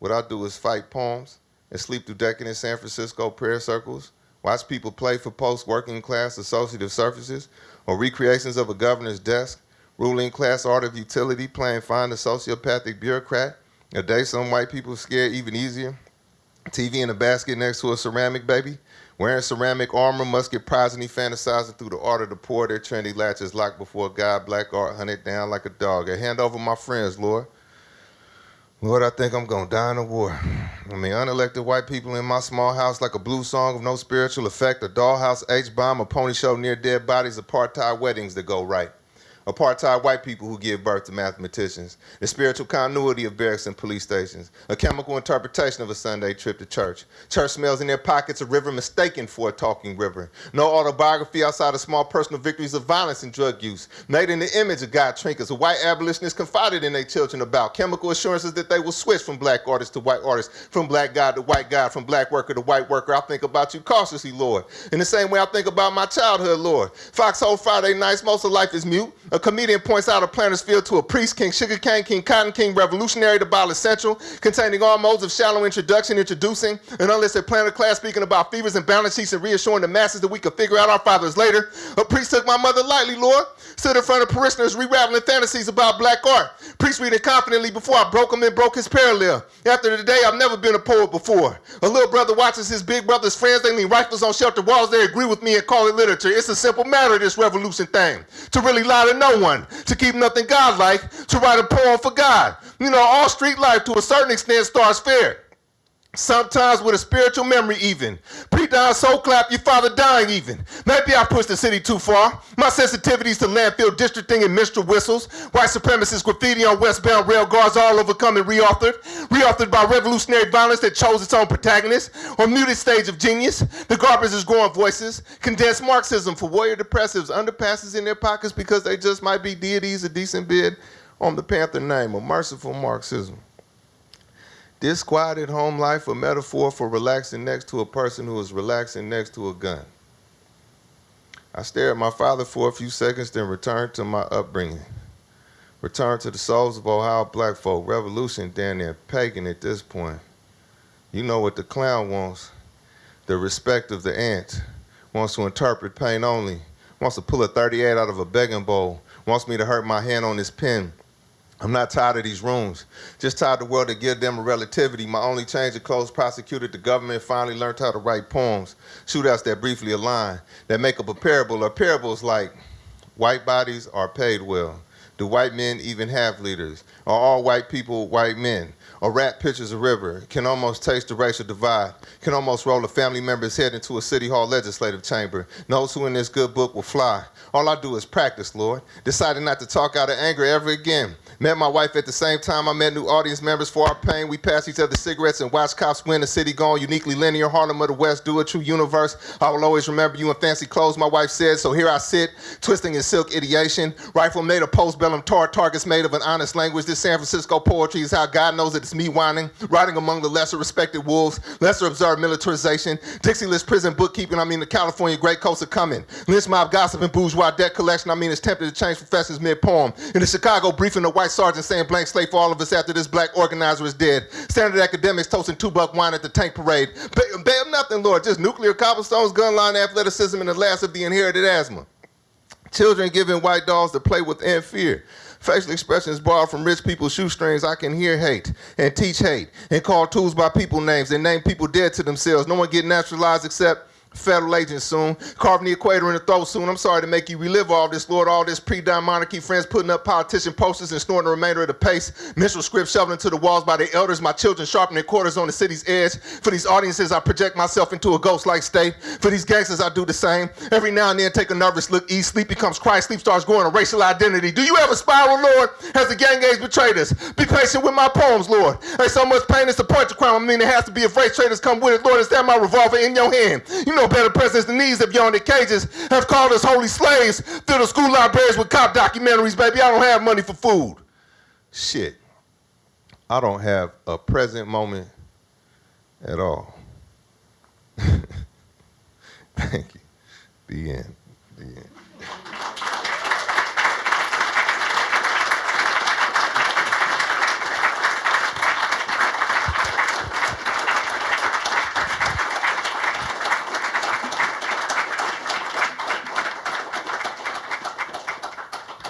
What I do is fight poems and sleep through decadent San Francisco prayer circles, watch people play for post-working class associative services or recreations of a governor's desk, ruling class art of utility, playing find a sociopathic bureaucrat, a day some white people scared even easier, TV in a basket next to a ceramic baby, wearing ceramic armor, musket progeny fantasizing through the art of the poor, their trendy latches locked before God, black art hunted down like a dog. I hand over my friends, Lord. Lord, I think I'm gonna die in a war. I mean, unelected white people in my small house like a blue song of no spiritual effect, a dollhouse H-bomb, a pony show near dead bodies, apartheid weddings that go right. Apartheid white people who give birth to mathematicians, the spiritual continuity of barracks and police stations, a chemical interpretation of a Sunday trip to church. Church smells in their pockets, a river mistaken for a talking river. No autobiography outside of small personal victories of violence and drug use. Made in the image of God trinkets, a white abolitionist confided in their children about chemical assurances that they will switch from black artist to white artist, from black God to white God, from black worker to white worker. I think about you cautiously, Lord. In the same way I think about my childhood, Lord. Foxhole Friday nights, most of life is mute. A comedian points out a planter's field to a priest, King Sugarcane, King Cotton King, revolutionary to Ball Essential, containing all modes of shallow introduction, introducing an unlisted planter class speaking about fevers and balance sheets and reassuring the masses that we could figure out our fathers later. A priest took my mother lightly, Lord, stood in front of parishioners reraveling fantasies about black art. Priest reading confidently before I broke him and broke his parallel. After the day, I've never been a poet before. A little brother watches his big brother's friends, they lean rifles on shelter walls, they agree with me and call it literature. It's a simple matter, this revolution thing. To really lie to no one, to keep nothing godlike, to write a poem for God. You know, all street life to a certain extent starts fair. Sometimes with a spiritual memory even. Pre-dying soul clap, your father dying even. Maybe I pushed the city too far. My sensitivities to landfill districting and minstrel whistles. White supremacist graffiti on westbound rail guards all overcome and reauthored. Reauthored by revolutionary violence that chose its own protagonist. Or muted stage of genius. The garbage is growing voices. Condensed Marxism for warrior depressives. Underpasses in their pockets because they just might be deities a decent bid on the Panther name. A merciful Marxism. Disquieted home life, a metaphor for relaxing next to a person who is relaxing next to a gun. I stared at my father for a few seconds, then returned to my upbringing. Returned to the souls of Ohio black folk. Revolution down there, pagan at this point. You know what the clown wants. The respect of the ant. Wants to interpret pain only. Wants to pull a 38 out of a begging bowl. Wants me to hurt my hand on his pen. I'm not tired of these rooms. Just tired of the world to give them a relativity. My only change of clothes prosecuted the government finally learned how to write poems. Shootouts that briefly align, that make up a parable. or parables like white bodies are paid well. Do white men even have leaders? Are all white people white men? A rat pitches a river, can almost taste the racial divide, can almost roll a family member's head into a city hall legislative chamber, knows who in this good book will fly. All I do is practice, Lord. Decided not to talk out of anger ever again. Met my wife at the same time I met new audience members for our pain. We passed each other cigarettes and watched cops win the city gone. Uniquely linear, Harlem of the West, do a true universe. I will always remember you in fancy clothes, my wife said. So here I sit, twisting in silk ideation. Rifle made of postbellum tar, targets made of an honest language. This San Francisco poetry is how God knows that it's me whining. Riding among the lesser respected wolves, lesser observed militarization. Dixie-less prison bookkeeping, I mean the California Great Coast are coming. Lynch mob gossip and bourgeois debt collection, I mean it's tempted to change professors mid-poem. In the Chicago briefing, the white sergeant saying blank slate for all of us after this black organizer is dead. Standard academics toasting two buck wine at the tank parade. Ba- Bam, nothing, Lord, just nuclear cobblestones, gun line athleticism, and the last of the inherited asthma. Children giving white dolls to play with and fear. Facial expressions borrowed from rich people's shoestrings. I can hear hate and teach hate and call tools by people names and name people dead to themselves. No one get naturalized except Federal agent soon, carving the equator in the throat soon. I'm sorry to make you relive all this, Lord. All this pre-dime monarchy, friends putting up politician posters and snorting the remainder of the pace. Minstrel script shoveling to the walls by the elders. My children sharpening quarters on the city's edge. For these audiences, I project myself into a ghost-like state. For these gangsters, I do the same. Every now and then, take a nervous look. East sleep becomes Christ. Sleep starts growing a racial identity. Do you ever spiral, oh, Lord? Has the gang age betrayed us? Be patient with my poems, Lord. There's so much pain. It's a point to crime. I mean, it has to be if race traders come with it. Lord, is that my revolver in your hand? You know better presidents than these have yawned their cages, have called us holy slaves. Fill the school libraries with cop documentaries, baby. I don't have money for food. Shit. I don't have a present moment at all. Thank you. The. The end.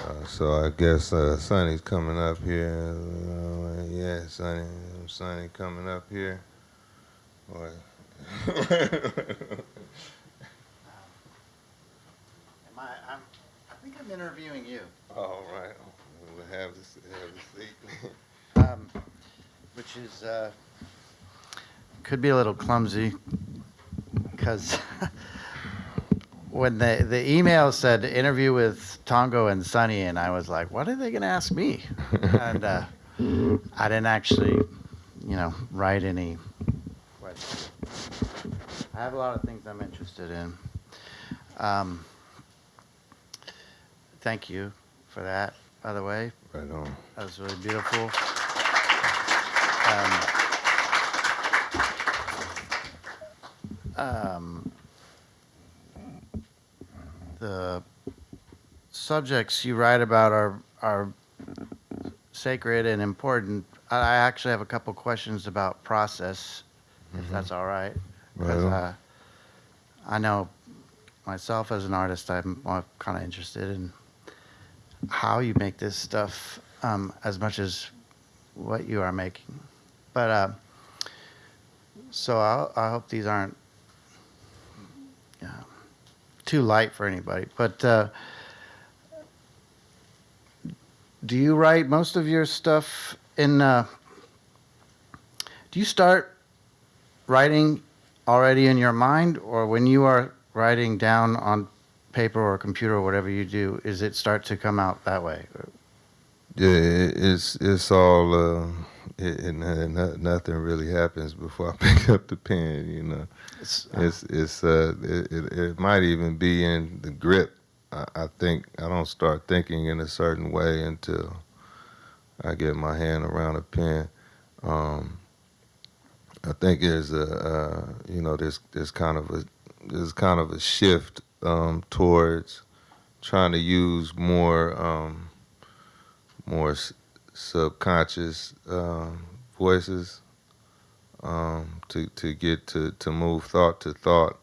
Uh, so I guess uh, Sonny's coming up here. Uh, yeah, Sonny, Sonny coming up here. Boy. Am I, I'm, I think I'm interviewing you, All right. We'll have this, have the seat. um, which is, uh, could be a little clumsy, because when the, the email said interview with Tongo and Sunny, and I was like, what are they gonna ask me? And, uh, I didn't actually, you know, write any questions. I have a lot of things I'm interested in. Um, thank you for that, by the way. Right on. That was really beautiful. Um, um, the subjects you write about are are sacred and important. I I actually have a couple questions about process, if that's all right. Because uh, I know myself as an artist, I'm kind of interested in how you make this stuff um, as much as what you are making. But uh, so I, I hope these aren't too light for anybody. But uh, do you write most of your stuff in? Uh, do you start writing already in your mind, or when you are writing down on paper or computer or whatever you do, is it start to come out that way? Yeah, it's it's all uh, it, it, no- nothing really happens before I pick up the pen. You know, It's, it's it's uh it, it, it might even be in the grip. I, I think I don't start thinking in a certain way until I get my hand around a pen. Um, I think there's a uh, you know there's there's kind of a there's kind of a shift um, towards trying to use more um, more subconscious um, voices um, to to get to to move thought to thought.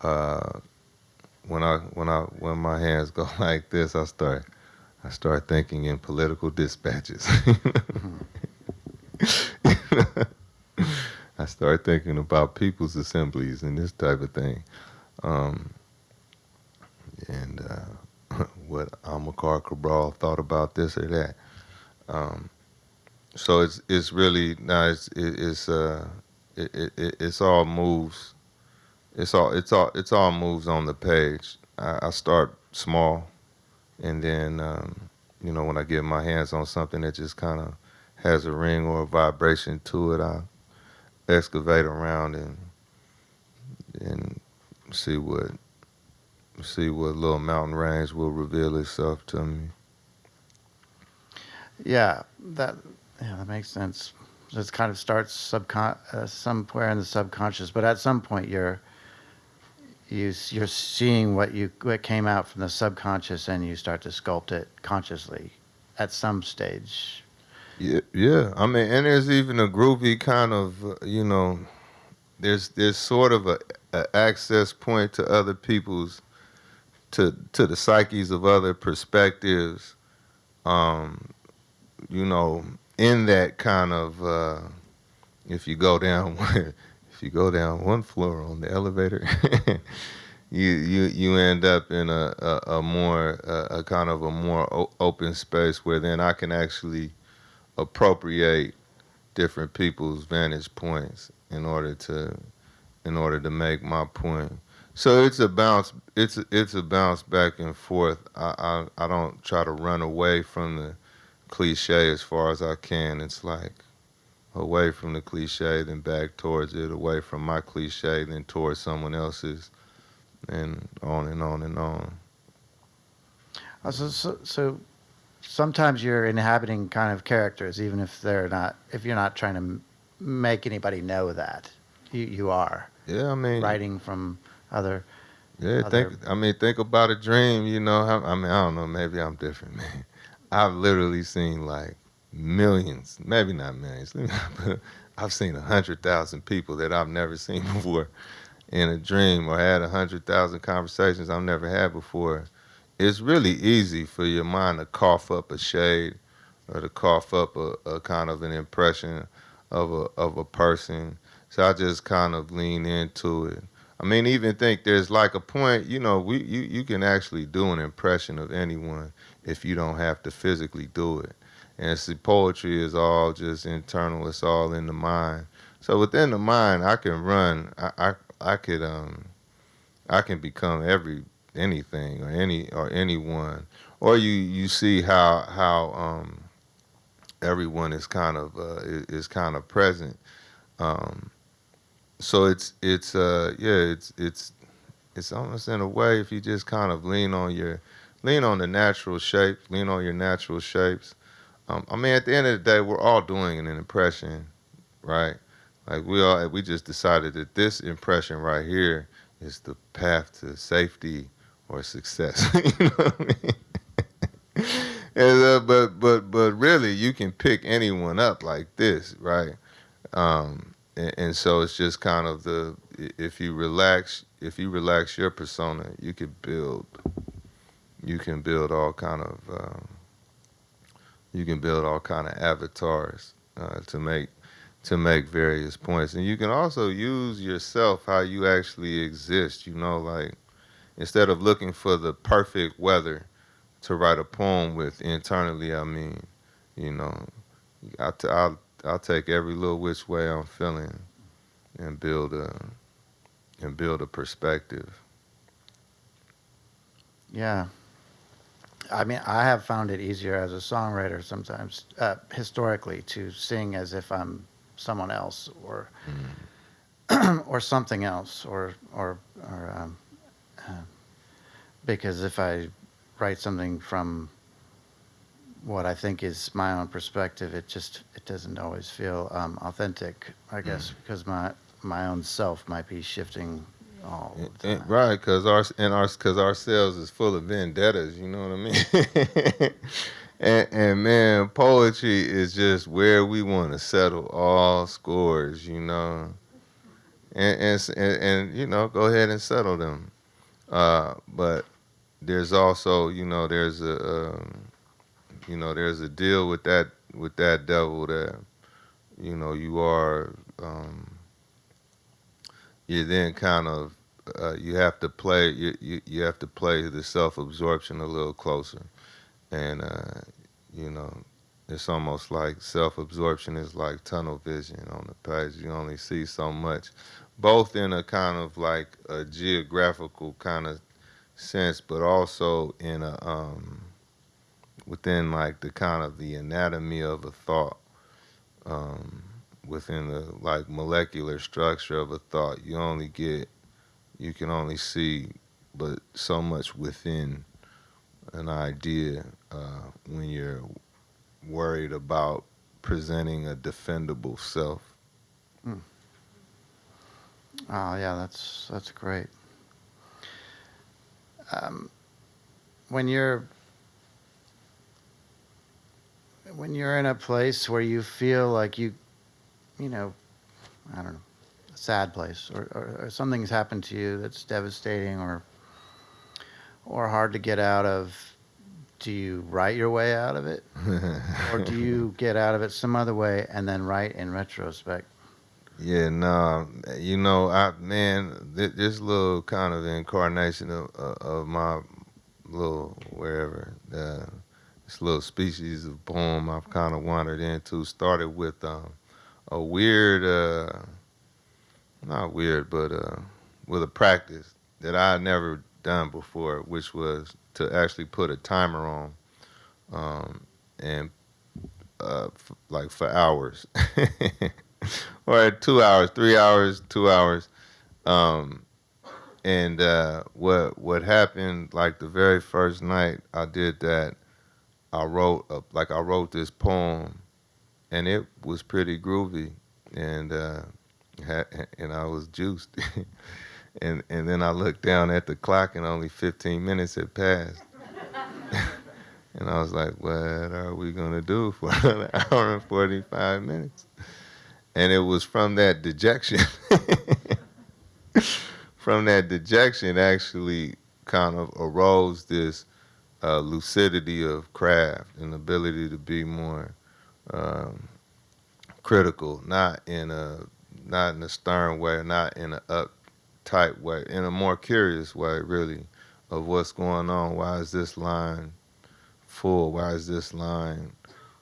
Uh, when I when I when my hands go like this, I start I start thinking in political dispatches. I start thinking about people's assemblies and this type of thing, um, and uh, what Amilcar Cabral thought about this or that. Um, so it's it's really now it's it, it's uh it, it, it- it's all moves. It's all it's all it's all moves on the page. I, I start small, and then um, you know when I get my hands on something that just kind of has a ring or a vibration to it, I excavate around and and see what see what little mountain range will reveal itself to me. Yeah, that yeah, that makes sense. It kind of starts subcon uh, somewhere in the subconscious, but at some point you're you you're seeing what you what came out from the subconscious, and you start to sculpt it consciously at some stage. Yeah, yeah. I mean, and there's even a groovy kind of, uh, you know, there's there's sort of a, a access point to other people's, to to the psyches of other perspectives. Um, you know, in that kind of, uh, if you go down, if you go down one floor on the elevator, you you you end up in a a, a more a, a kind of a more open space where then I can actually appropriate different people's vantage points in order to in order to make my point. So it's a bounce. It's a, it's a bounce back and forth. I, I I don't try to run away from the cliche as far as I can. It's like away from the cliche, then back towards it. Away from my cliche, then towards someone else's, and on and on and on. Uh, So, so, so sometimes you're inhabiting kind of characters, even if they're not, if you're not trying to make anybody know that you, you are Yeah, I mean, writing from other. Yeah, other- think. I mean, think about a dream. You know, how, I mean, I don't know. Maybe I'm different, man. I've literally seen like millions, maybe not millions, but I've seen a hundred thousand people that I've never seen before in a dream, or had a hundred thousand conversations I've never had before. It's really easy for your mind to cough up a shade, or to cough up a, a kind of an impression of a of a person. So I just kind of lean into it. I mean, even think there's like a point, you know, we you, you can actually do an impression of anyone if you don't have to physically do it. And see, poetry is all just internal. It's all in the mind. So within the mind, I can run. I I, I could um, I can become every anything or any or anyone. Or you you see how how um, everyone is kind of uh, is, is kind of present. Um, so it's it's uh yeah it's it's it's almost in a way if you just kind of lean on your lean on the natural shape lean on your natural shapes. Um, i mean at the end of the day we're all doing an impression right? Like we all we just decided that this impression right here is the path to safety or success. You know what i mean? And, uh, but but but really you can pick anyone up like this right? Um, and, and so it's just kind of the if you relax if you relax your persona you can build you can build all kind of um, you can build all kind of avatars uh, to make to make various points and you can also use yourself how you actually exist you know like instead of looking for the perfect weather to write a poem with internally i mean you know I'll, t- I'll I'll take every little which way I'm feeling and build a and build a perspective. Yeah. I mean, I have found it easier as a songwriter sometimes, uh, historically, to sing as if I'm someone else or or something else, or or or um, uh, because if I write something from what I think is my own perspective, it just it doesn't always feel um, authentic. I guess because my my own self might be shifting all the time. Right, because our and our because ourselves is full of vendettas. You know what I mean? and, and man, poetry is just where we want to settle all scores. You know, and and, and and you know, go ahead and settle them. Uh, but there's also, you know, there's a um, you know, there's a deal with that with that devil that you know you are. Um, you then kind of uh, you have to play you, you, you have to play the self-absorption a little closer. And uh, you know it's almost like self-absorption is like tunnel vision on the page. You only see so much both in a kind of like a geographical kind of sense but also in a um, within like the kind of the anatomy of a thought um, within the like molecular structure of a thought. You only get you can only see but so much within an idea uh, when you're worried about presenting a defendable self Oh yeah, that's that's great. Um, when you're when you're in a place where you feel like you, you know, I don't know, sad place, or, or, or something's happened to you that's devastating or or hard to get out of. Do you write your way out of it, or do you get out of it some other way and then write in retrospect? Yeah, no, you know, I man, thi- this little kind of incarnation of of of my little wherever uh, this little species of poem I've kind of wandered into started with um, a weird, uh, not weird, but uh, with a practice that I had never done before, which was to actually put a timer on, um, and uh, like for hours, or two hours, three hours, two hours, um, and uh, what what happened like the very first night I did that, I wrote a, like I wrote this poem, and it was pretty groovy, and uh, and I was juiced, and and then I looked down at the clock and only 15 minutes had passed. And I was like, what are we going to do for another hour and 45 minutes? And it was from that dejection, from that dejection, actually kind of arose this uh, lucidity of craft and ability to be more um, critical, not in a not in a stern way, not in an uptight way, in a more curious way, really, of what's going on. Why is this line full? Why is this line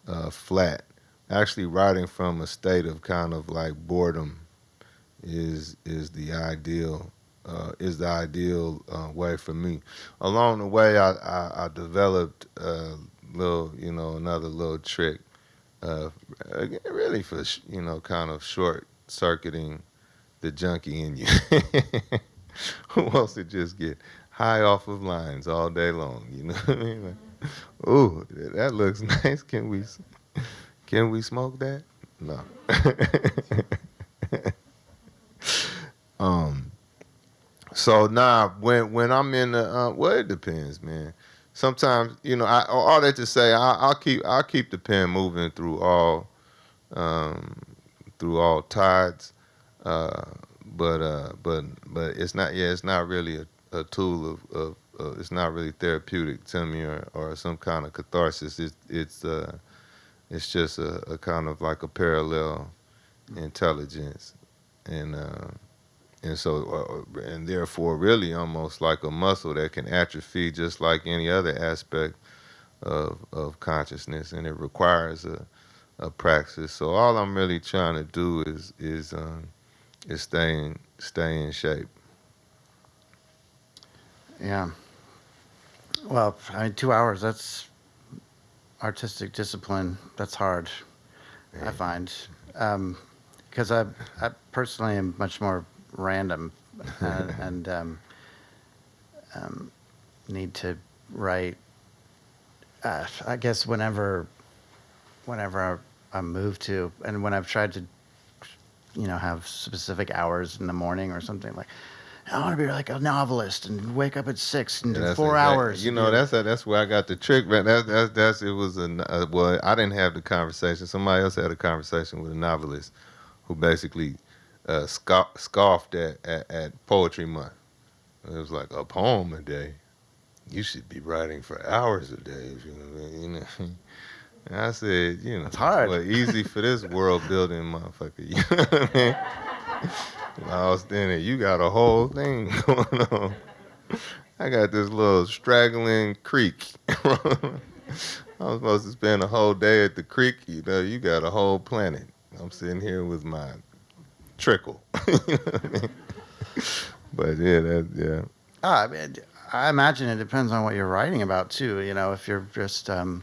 uh, flat? Actually, writing from a state of kind of like boredom is is the ideal uh, is the ideal uh, way for me. Along the way, I I, I developed a little you know another little trick, uh, really for you know kind of short circuiting the junkie in you. Who wants to just get high off of lines all day long? You know what I mean? Like, Ooh, that looks nice. Can we can we smoke that? No. um. So now, when when I'm in the uh, well, it depends, man. Sometimes you know, I all that to say, I, I'll keep I'll keep the pen moving through all um, through all tides. Uh, but uh, but but it's not yeah, it's not really a, a tool of, of uh, it's not really therapeutic to me or, or some kind of catharsis. It's it's uh, it's just a, a kind of like a parallel intelligence, and uh, and so uh, and therefore really almost like a muscle that can atrophy just like any other aspect of of consciousness, and it requires a a praxis. So all I'm really trying to do is is um, is staying stay in shape. Yeah. Well, I mean, two hours, that's artistic discipline. That's hard, I Yeah. find. Because I, I personally am much more random and, and um, um, need to write, uh, I guess, whenever, whenever I move to, and when I've tried to, you know, have specific hours in the morning or something like, I want to be like a novelist and wake up at six and Yeah, do four exact- hours. You know, that's that's where I got the trick. Man, that's that's that's it was a uh, well, I didn't have the conversation. Somebody else had a conversation with a novelist who basically uh, scoff, scoffed at, at at poetry month. It was like a poem a day. You should be writing for hours a day. If you know, you know. And I said, you know, It's hard. Well, easy for this world building motherfucker. You know what I mean? I was thinking, you got a whole thing going on. I got this little straggling creek. I was supposed to spend a whole day at the creek. You know, you got a whole planet. I'm sitting here with my trickle. you know I mean? But yeah, that yeah. Ah, I, mean, I imagine it depends on what you're writing about too. You know, if you're just um,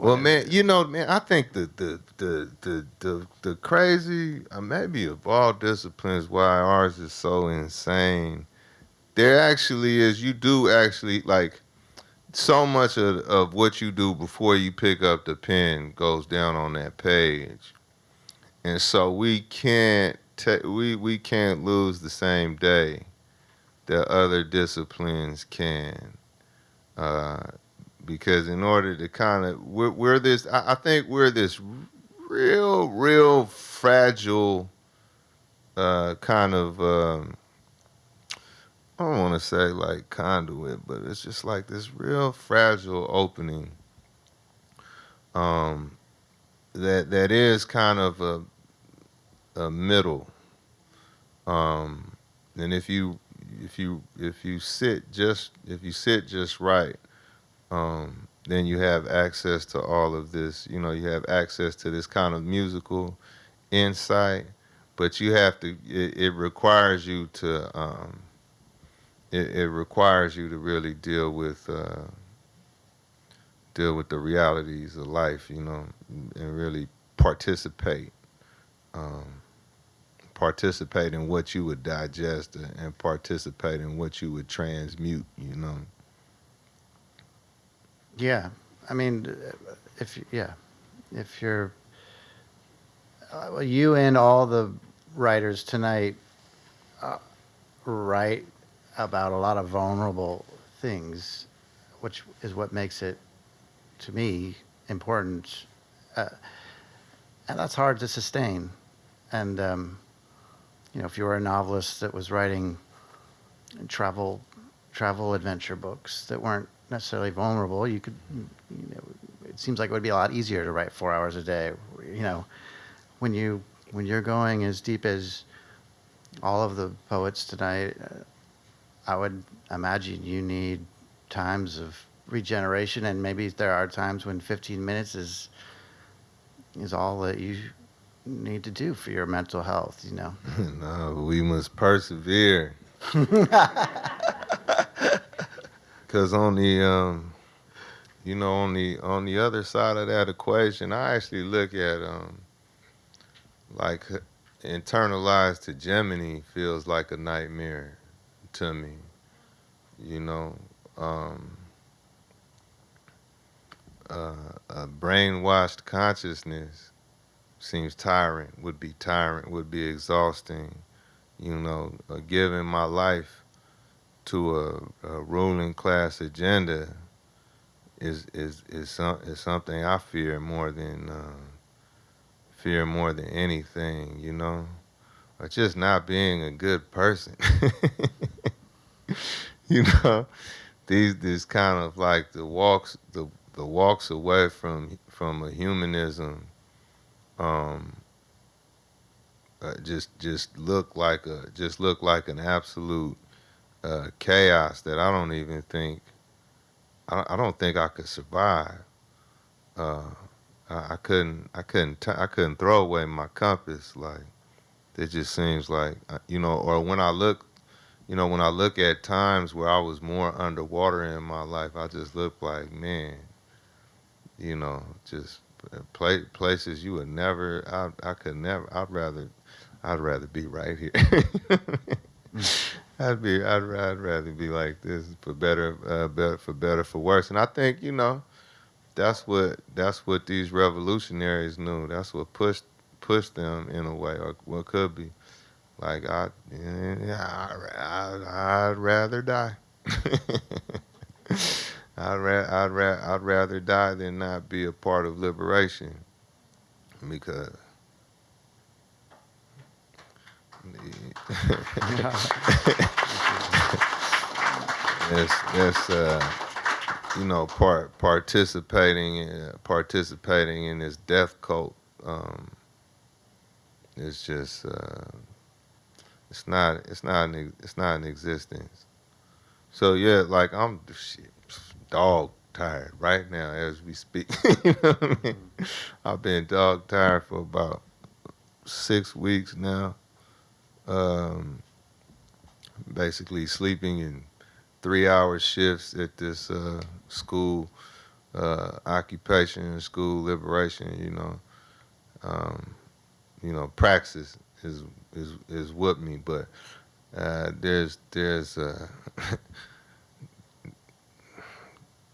Well, man, you know, man, I think the the the the the, the crazy, uh, maybe of all disciplines, why ours is so insane. There actually is. You do actually like so much of of what you do before you pick up the pen goes down on that page, and so we can't ta- we we can't lose the same day that other disciplines can. Uh, because in order to kind of we're, we're this I, I think we're this real real fragile uh, kind of um, I don't want to say like conduit, but it's just like this real fragile opening um, that that is kind of a a middle. Um, and if you if you if you sit just if you sit just right, um, then you have access to all of this. You know, you have access to this kind of musical insight, but you have to. It, it requires you to. Um, it, it requires you to really deal with uh, deal with the realities of life. You know, and really participate. Um, participate in what you would digest and participate in what you would transmute. You know. Yeah, I mean, if yeah, if you're uh, you and all the writers tonight uh, write about a lot of vulnerable things, which is what makes it to me important, uh, and that's hard to sustain. And um, you know, if you were a novelist that was writing travel travel adventure books that weren't necessarily vulnerable. You could, you know, it seems like it would be a lot easier to write four hours a day. You know, when you when you're going as deep as all of the poets tonight, uh, I would imagine you need times of regeneration, and maybe there are times when 15 minutes is is all that you need to do for your mental health. You know. no, we must persevere. Cause on the um, you know, on the on the other side of that equation, I actually look at um, like internalized hegemony feels like a nightmare to me. You know, um, uh, a brainwashed consciousness seems tyrant, would be tyrant, would be exhausting. You know, uh, giving my life to a, a ruling class agenda is is is some is something I fear more than uh, fear more than anything, you know, or just not being a good person. you know, these these kind of like the walks the the walks away from from a humanism. Um, uh, just just look like a just look like an absolute uh, chaos that I don't even think I, I don't think I could survive. Uh, I, I, couldn't I couldn't t- I couldn't throw away my compass like it just seems like uh, you know or when I look you know when I look at times where I was more underwater in my life I just look like man you know just play, places you would never I I could never I'd rather I'd rather be right here. I'd be I'd, I'd rather be like this for better uh, better for better for worse. And I think you know that's what that's what these revolutionaries knew. That's what pushed pushed them in a way, or what could be. Like I, yeah, I, I I'd rather die. I'd ra- I'd ra- I'd rather die than not be a part of liberation, because That's that's uh, you know part participating uh, participating in this death cult. Um, it's just uh, it's not it's not an, it's not in existence. So yeah, like I'm shit, dog tired right now as we speak. you know what I mean? I've been dog tired for about six weeks now. Um, basically sleeping in three hour shifts at this uh, school, uh, occupation, school liberation, you know. Um, you know, praxis is is is what me, but uh, there's there's uh,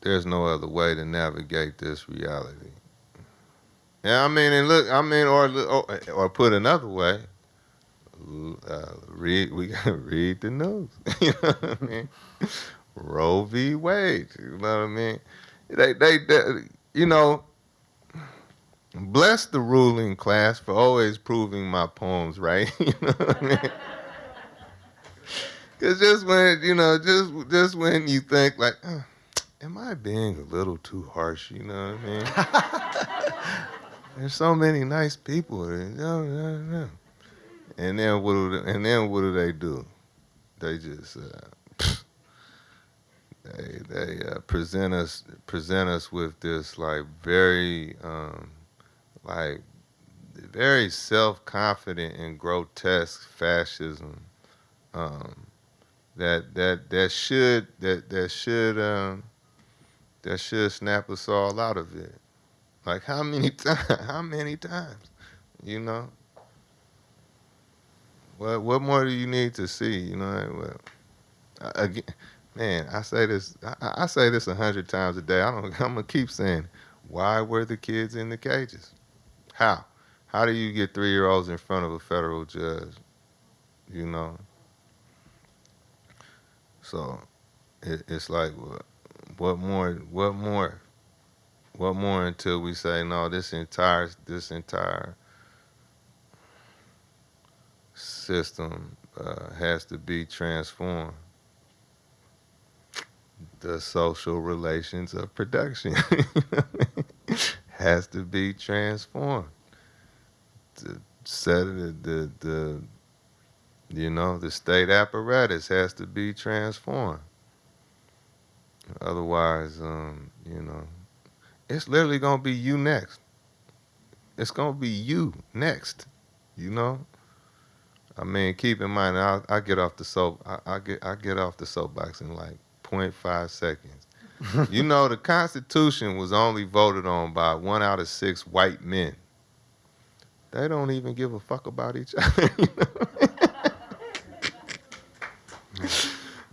there's no other way to navigate this reality. Yeah, I mean, and look, I mean, or or, or put another way, uh, read we gotta read the news. you know what I mean? Roe v. Wade. You know what I mean? They, they, they, you know, bless the ruling class for always proving my poems right. you know what I mean? Cause just when you know, just just when you think like, uh, am I being a little too harsh? You know what I mean? There's so many nice people. You know, and then what do and then what do they do? They just uh, they they uh, present us present us with this like very um, like very self confident and grotesque fascism um, that that that should that that should um, that should snap us all out of it. Like how many times? How many times? You know. What what more do you need to see? You know. Well, again, man, I say this. I, I say this a hundred times a day. I don't. I'm gonna keep saying. Why were the kids in the cages? How? How do you get three year olds in front of a federal judge? You know. So, it, it's like what, what more? What more? What more until we say no? This entire this entire system uh, has to be transformed. The social relations of production has to be transformed. The set the, the the you know the state apparatus has to be transformed. Otherwise, um, you know, it's literally gonna be you next. It's gonna be you next. You know. I mean, keep in mind, I I get off the soap. I, I get I get off the soapbox in like 0.5 seconds. you know, the Constitution was only voted on by one out of six white men. They don't even give a fuck about each other. You know?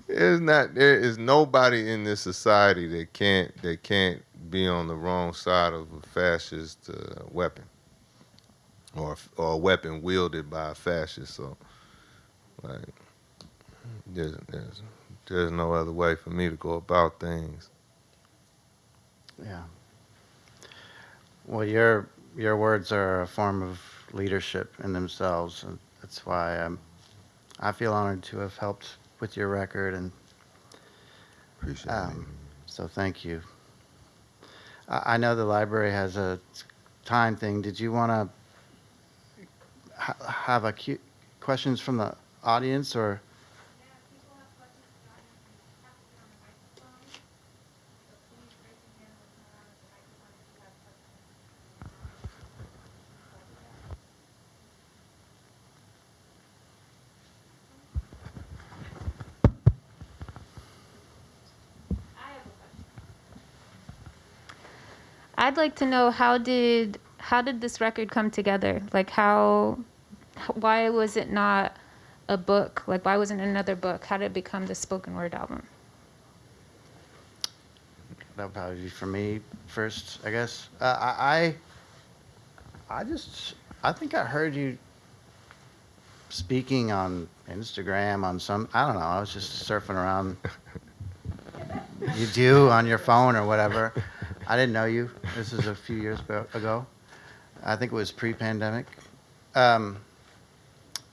There's not there is nobody in this society that can't that can't be on the wrong side of a fascist uh, weapon or or a weapon wielded by a fascist. So, like, there's there's there's no other way for me to go about things. Yeah. Well, your your words are a form of leadership in themselves, and that's why I'm, I feel honored to have helped with your record, and Appreciate um, so thank you. I, I know the library has a time thing. Did you want to ha- have a questions from the audience, or I'd like to know how did how did this record come together? Like how why was it not a book? Like why wasn't it another book? How did it become the spoken word album? that would probably be for me first, I guess. Uh, I, I, I just, I think I heard you speaking on Instagram on some, I don't know, I was just surfing around. you do on your phone or whatever. I didn't know you. This is a few years ago- ago. I think it was pre-pandemic. Um,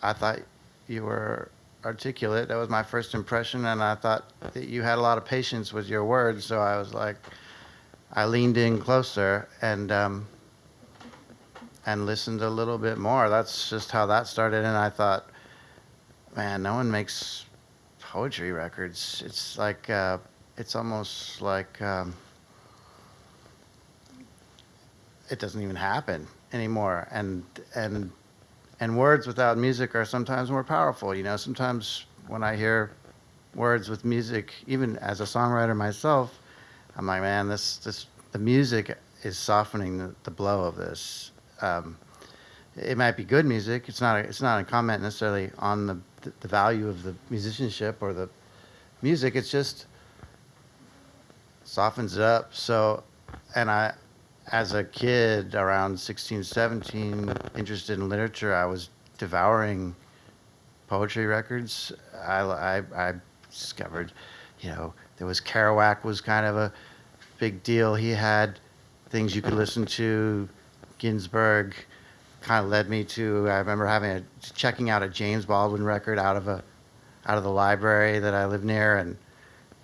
I thought you were articulate. That was my first impression, and I thought that you had a lot of patience with your words. So I was like, I leaned in closer and um, and listened a little bit more. That's just how that started, and I thought, man, no one makes poetry records. It's like uh, it's almost like um, it doesn't even happen anymore, and and and words without music are sometimes more powerful. You know, sometimes when I hear words with music, even as a songwriter myself, I'm like, man, this this the music is softening the, the blow of this. Um, it might be good music. It's not. A, it's not a comment necessarily on the the value of the musicianship or the music. It's just softens it up. So, and I, as a kid around 16, 17, interested in literature, I was devouring poetry records. I, I, I discovered, you know, there was Kerouac was kind of a big deal. He had things you could listen to. Ginsberg kind of led me to. I remember having a checking out a James Baldwin record out of a out of the library that I lived near, and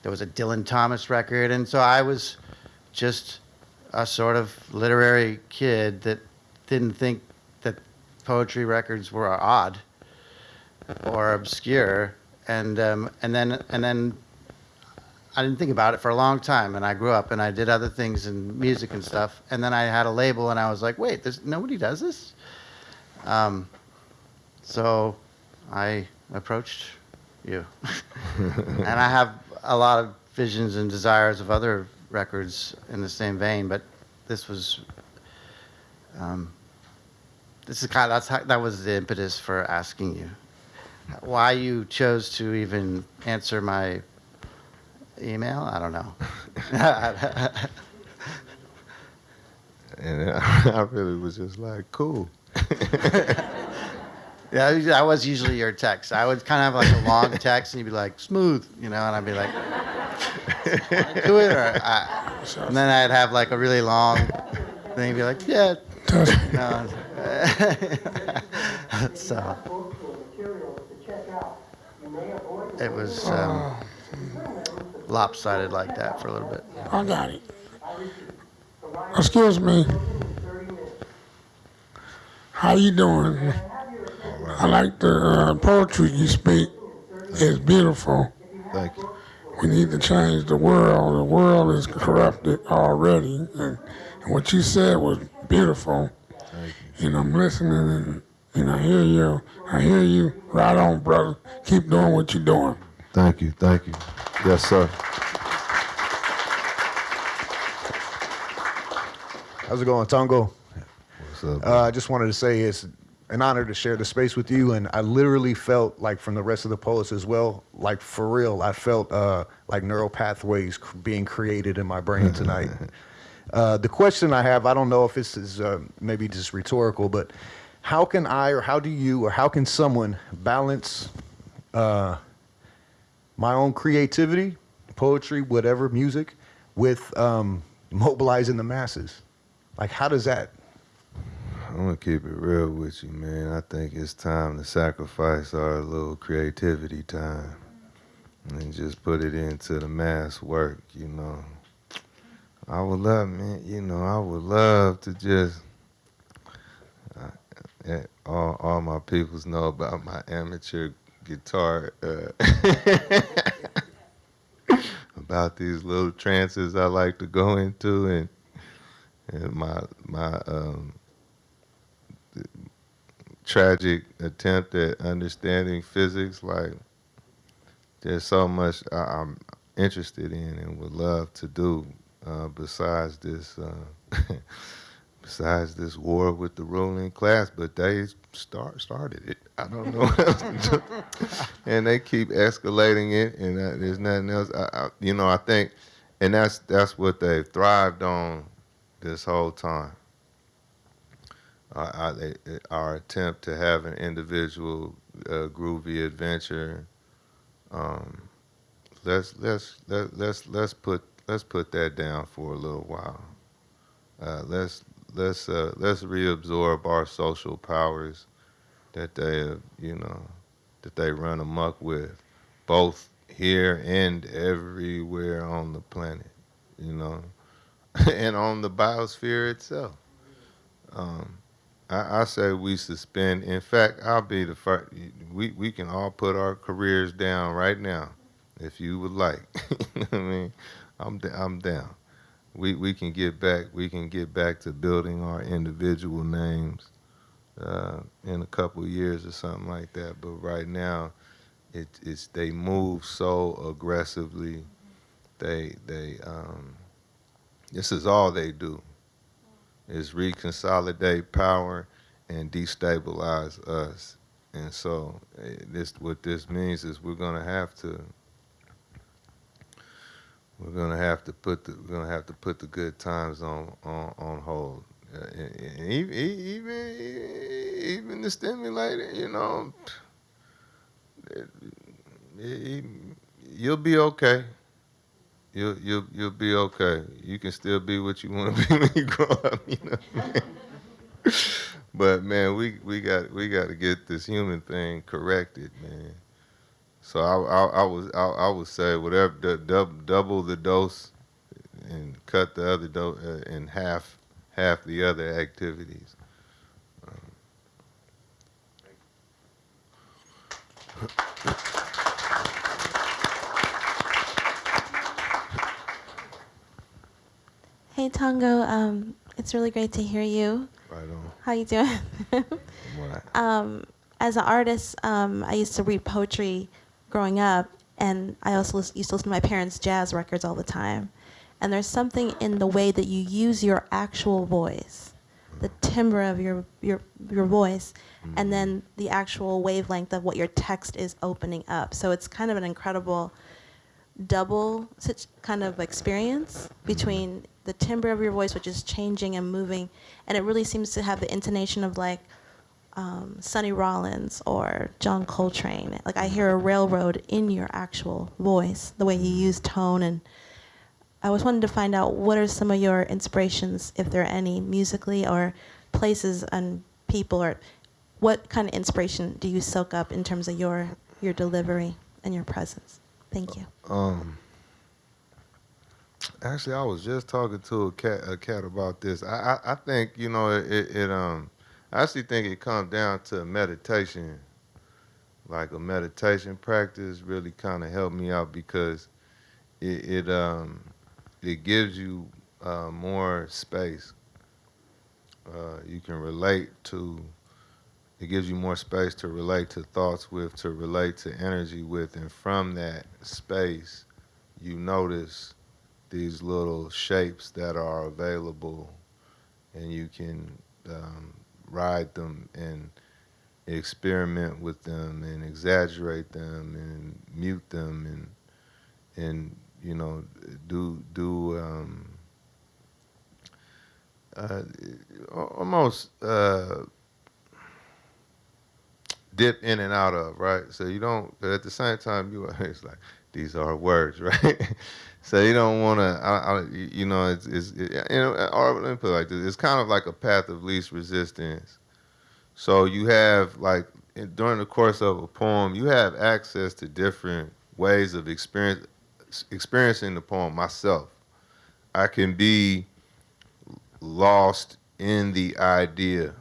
there was a Dylan Thomas record, and so I was just a sort of literary kid that didn't think that poetry records were odd. or obscure, and um, and then and then I didn't think about it for a long time, and I grew up and I did other things in music and stuff, and then I had a label, and I was like, wait, there's nobody does this. Um, so I approached you, and I have a lot of visions and desires of other records in the same vein, but this was. Um, this is kind of that's how, that was the impetus for asking you why you chose to even answer my email. I don't know. And I really was just like, cool. yeah, that was usually your text. I would kind of have like a long text, and you'd be like, "Smooth," you know, and I'd be like, "Do it," or I, and then I'd have like a really long thing, be like, "Yeah." You know, so it was um, lopsided like that for a little bit. I got it. Excuse me. How you doing? I like the uh, poetry you speak. It's beautiful. Thank you. We need to change the world. The world is corrupted already. And, and what you said was beautiful. Thank you. And I'm listening and, and I hear you. I hear you. Right on, brother. Keep doing what you're doing. Thank you. Thank you. Yes, sir. How's it going, Tongo? What's up? Uh, I just wanted to say it's an honor to share the space with you, and I literally felt like from the rest of the poets as well, like for real, I felt uh, like neural pathways being created in my brain tonight. uh, the question I have, I don't know if this is uh, maybe just rhetorical, but how can I, or how do you, or how can someone balance uh, my own creativity, poetry, whatever, music, with um, mobilizing the masses? Like, how does that I'm gonna keep it real with you, man. I think it's time to sacrifice our little creativity time and just put it into the mass work, you know. I would love, man, you know, I would love to just. Uh, eh, all, all my peoples know about my amateur guitar. Uh, about these little trances I like to go into and and my my um, tragic attempt at understanding physics. Like, there's so much I, I'm interested in and would love to do uh, besides this. Uh, besides this war with the ruling class, but they start started it. I don't know and they keep escalating it, and uh, there's nothing else. I, I, you know, I think, and that's that's what they've thrived on this whole time. They, our attempt to have an individual uh, groovy adventure. Um, let's let's let, let's let's put let's put that down for a little while. Uh, let's let's uh, let's reabsorb our social powers that they have, you know that they run amok with, both here and everywhere on the planet, you know, and on the biosphere itself. Um, I, I say we suspend. In fact, I'll be the first. We we can all put our careers down right now, if you would like. I mean, I'm I'm down. We we can get back. We can get back to building our individual names uh, in a couple years or something like that. But right now, it, it's they move so aggressively. They they um, this is all they do is reconsolidate power and destabilize us. And so eh, this what this means is we're gonna have to we're gonna have to put the we're gonna have to put the good times on on, on hold. Uh, even even even the stimulator, you know, it- it- you'll be okay. You'll you'll you'll be okay. You can still be what you want to be when you grow up. You know. I mean? but man, we we got we got to get this human thing corrected, man. So I I, I was I, I would say whatever double the dose and cut the other dose uh, in half half the other activities. Hey Tongo, um, it's really great to hear you. Right on. How you doing? Right. um, as an artist, um, I used to read poetry growing up, and I also used to listen to my parents' jazz records all the time. And there's something in the way that you use your actual voice, the timbre of your your your voice, and then the actual wavelength of what your text is opening up. So it's kind of an incredible double such kind of experience between the timbre of your voice, which is changing and moving, and it really seems to have the intonation of like um, Sonny Rollins or John Coltrane. Like I hear a railroad in your actual voice, the way you use tone. And I was wanting to find out what are some of your inspirations, if there are any, musically or places and people, or what kind of inspiration do you soak up in terms of your your delivery and your presence? Thank you. Um, actually, I was just talking to a cat, a cat about this. I, I, I think you know it, it. Um, I actually think it comes down to meditation. Like a meditation practice really kind of helped me out because it, it um, it gives you uh, more space. Uh, you can relate to. It gives you more space to relate to thoughts with, to relate to energy with, and from that space, you notice these little shapes that are available, and you can um, ride them and experiment with them and exaggerate them and mute them and and you know do do um, uh, almost uh, dip in and out of right? So you don't but at the same time you it's like these are words right so you don't want to you know it's, it's it, you know uh, or let me put it like this. It's kind of like a path of least resistance. So you have like during the course of a poem you have access to different ways of experience experiencing the poem myself. I can be lost in the idea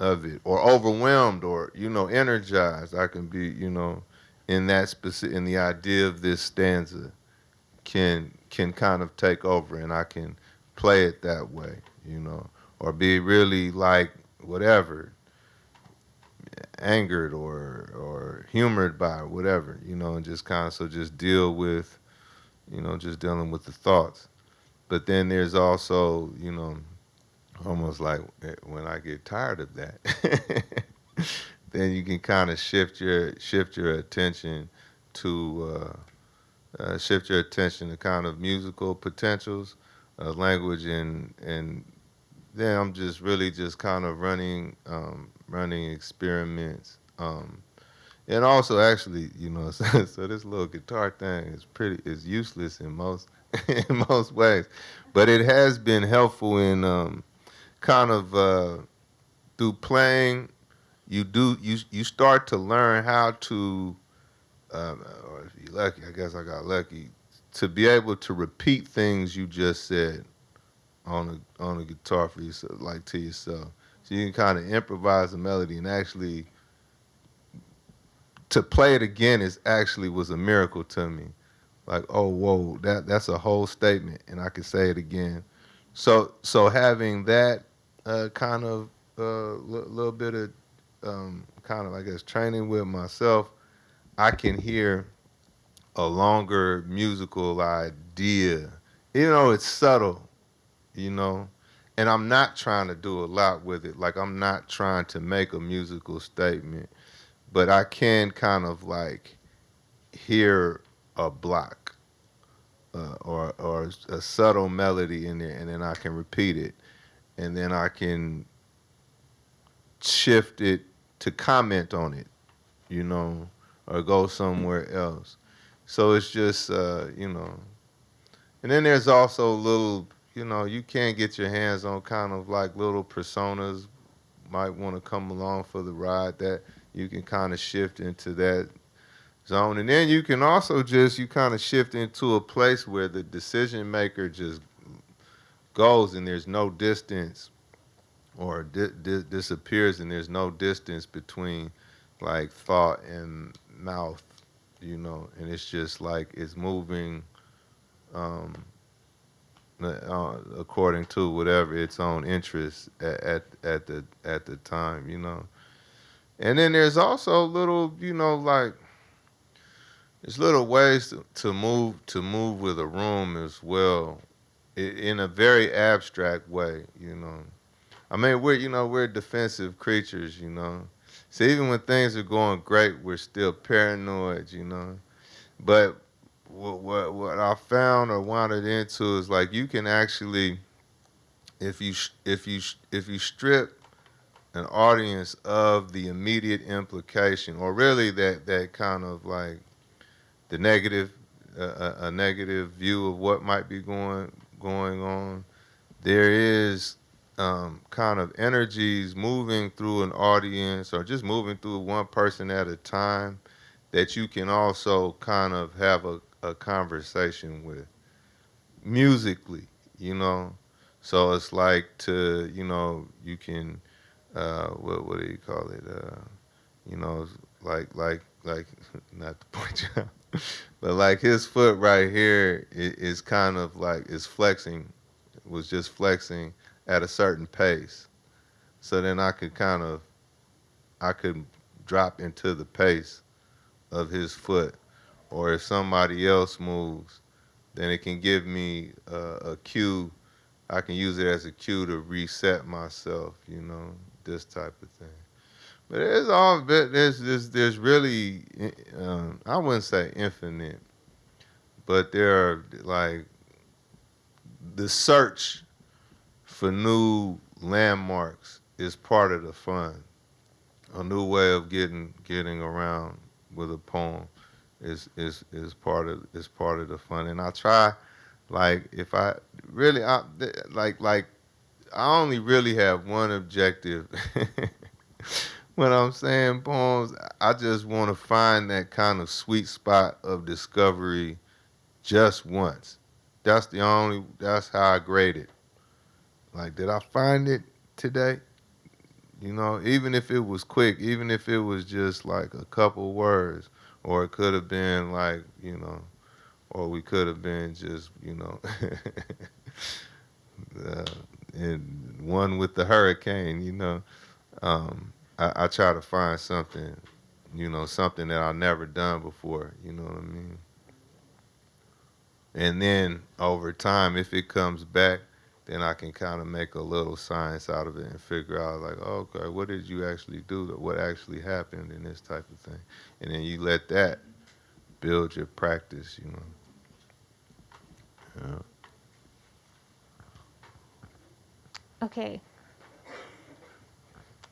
of it or overwhelmed or you know energized. I can be you know in that specific in the idea of this stanza can can kind of take over and i can play it that way you know or be really like whatever angered or or humored by it, whatever you know and just kind of so just deal with you know just dealing with the thoughts. But then there's also you know almost like eh, when I get tired of that, then you can kind of shift your shift your attention to uh, uh, shift your attention to kind of musical potentials, uh, language, and and then I'm just really just kind of running um, running experiments. Um, and also, actually, you know, so, so this little guitar thing is pretty is useless in most in most ways, but it has been helpful in um, kind of uh, through playing. You do you you start to learn how to, um, or if you're lucky, I guess I got lucky, to be able to repeat things you just said on a on a guitar for yourself, like to yourself. So you can kind of improvise a melody and actually to play it again is actually was a miracle to me. Like, oh whoa, that that's a whole statement, and I can say it again. So so having that uh, kind of uh, li- little bit of um, kind of I guess training with myself, I can hear a longer musical idea, even though it's subtle, you know. And I'm not trying to do a lot with it. Like I'm not trying to make a musical statement, but I can kind of like hear a block uh, or or a subtle melody in there, and then I can repeat it, and then I can shift it to comment on it, you know, or go somewhere else. So it's just uh, you know, and then there's also little, you know, you can't get your hands on kind of like little personas might want to come along for the ride that you can kind of shift into that zone and then you can also just you kind of shift into a place where the decision maker just goes and there's no distance or di- di- disappears and there's no distance between like thought and mouth, you know, and it's just like it's moving um, uh, according to whatever its own interest at, at at the at the time, you know. And then there's also little, you know, like there's little ways to, to move to move with a room as well, i- in a very abstract way, you know. I mean, we're you know we're defensive creatures, you know. So even when things are going great, we're still paranoid, you know. But what what, what I found or wandered into is like you can actually, if you if you if you strip an audience of the immediate implication, or really that that kind of like the negative, uh, a, a negative view of what might be going going on. There is um, kind of energies moving through an audience, or just moving through one person at a time, that you can also kind of have a, a conversation with musically, you know. So it's like to you know you can uh, what what do you call it? Uh, you know, like like like not to point you out, but like his foot right here is, is kind of like is flexing, was just flexing at a certain pace. So then I could kind of, I could drop into the pace of his foot, or if somebody else moves, then it can give me a, a cue. I can use it as a cue to reset myself, you know, this type of thing. But there's all bit there's there's there's really um, I wouldn't say infinite, but there are like the search for new landmarks is part of the fun. A new way of getting getting around with a poem is is is part of is part of the fun. And I try, like if I really I like like I only really have one objective. when I'm saying poems, I just want to find that kind of sweet spot of discovery just once. That's the only, that's how I grade it. Like, did I find it today? You know, even if it was quick, even if it was just like a couple words, or it could have been like, you know, or we could have been just, you know, uh, in one with the hurricane, you know. Um, I, I try to find something, you know, something that I've never done before. You know what I mean? And then over time, if it comes back, then I can kind of make a little science out of it and figure out, like, oh, okay, what did you actually do? What actually happened in this type of thing? And then you let that build your practice, you know. Yeah. Okay.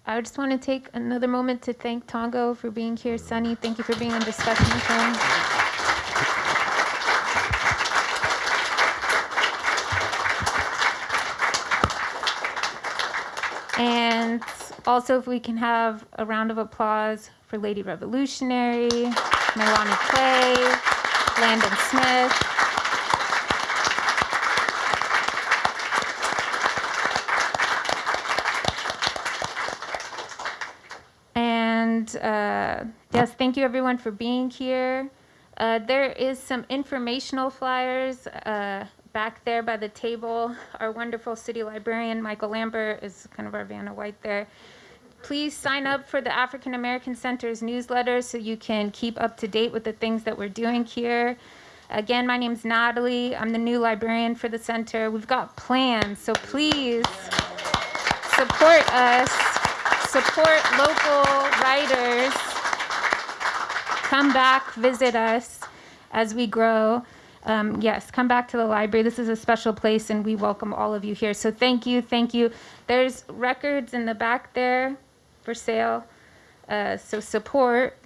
I just want to take another moment to thank Tongo for being here. Sunny, thank you for being on discussion with him. And also, if we can have a round of applause for Lady Revolutionary, Melanie Clay, Landon Smith. And uh, yes, thank you everyone for being here. Uh, there is some informational flyers uh, back there by the table. Our wonderful city librarian, Michael Lambert, is kind of our Vanna White there. Please sign up for the African American Center's newsletter so you can keep up to date with the things that we're doing here. Again, my name's Natalie. I'm the new librarian for the center. We've got plans, so please support us, support local writers. Come back, visit us as we grow. Um, yes, come back to the library. This is a special place, and we welcome all of you here. So thank you, thank you. There's records in the back there for sale. Uh, so support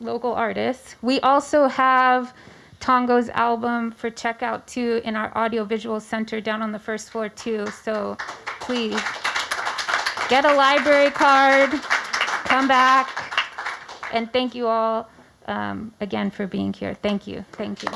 local artists. We also have Tongo's album for checkout too in our audiovisual center down on the first floor too. So please get a library card, come back, and thank you all um, again for being here. Thank you. Thank you.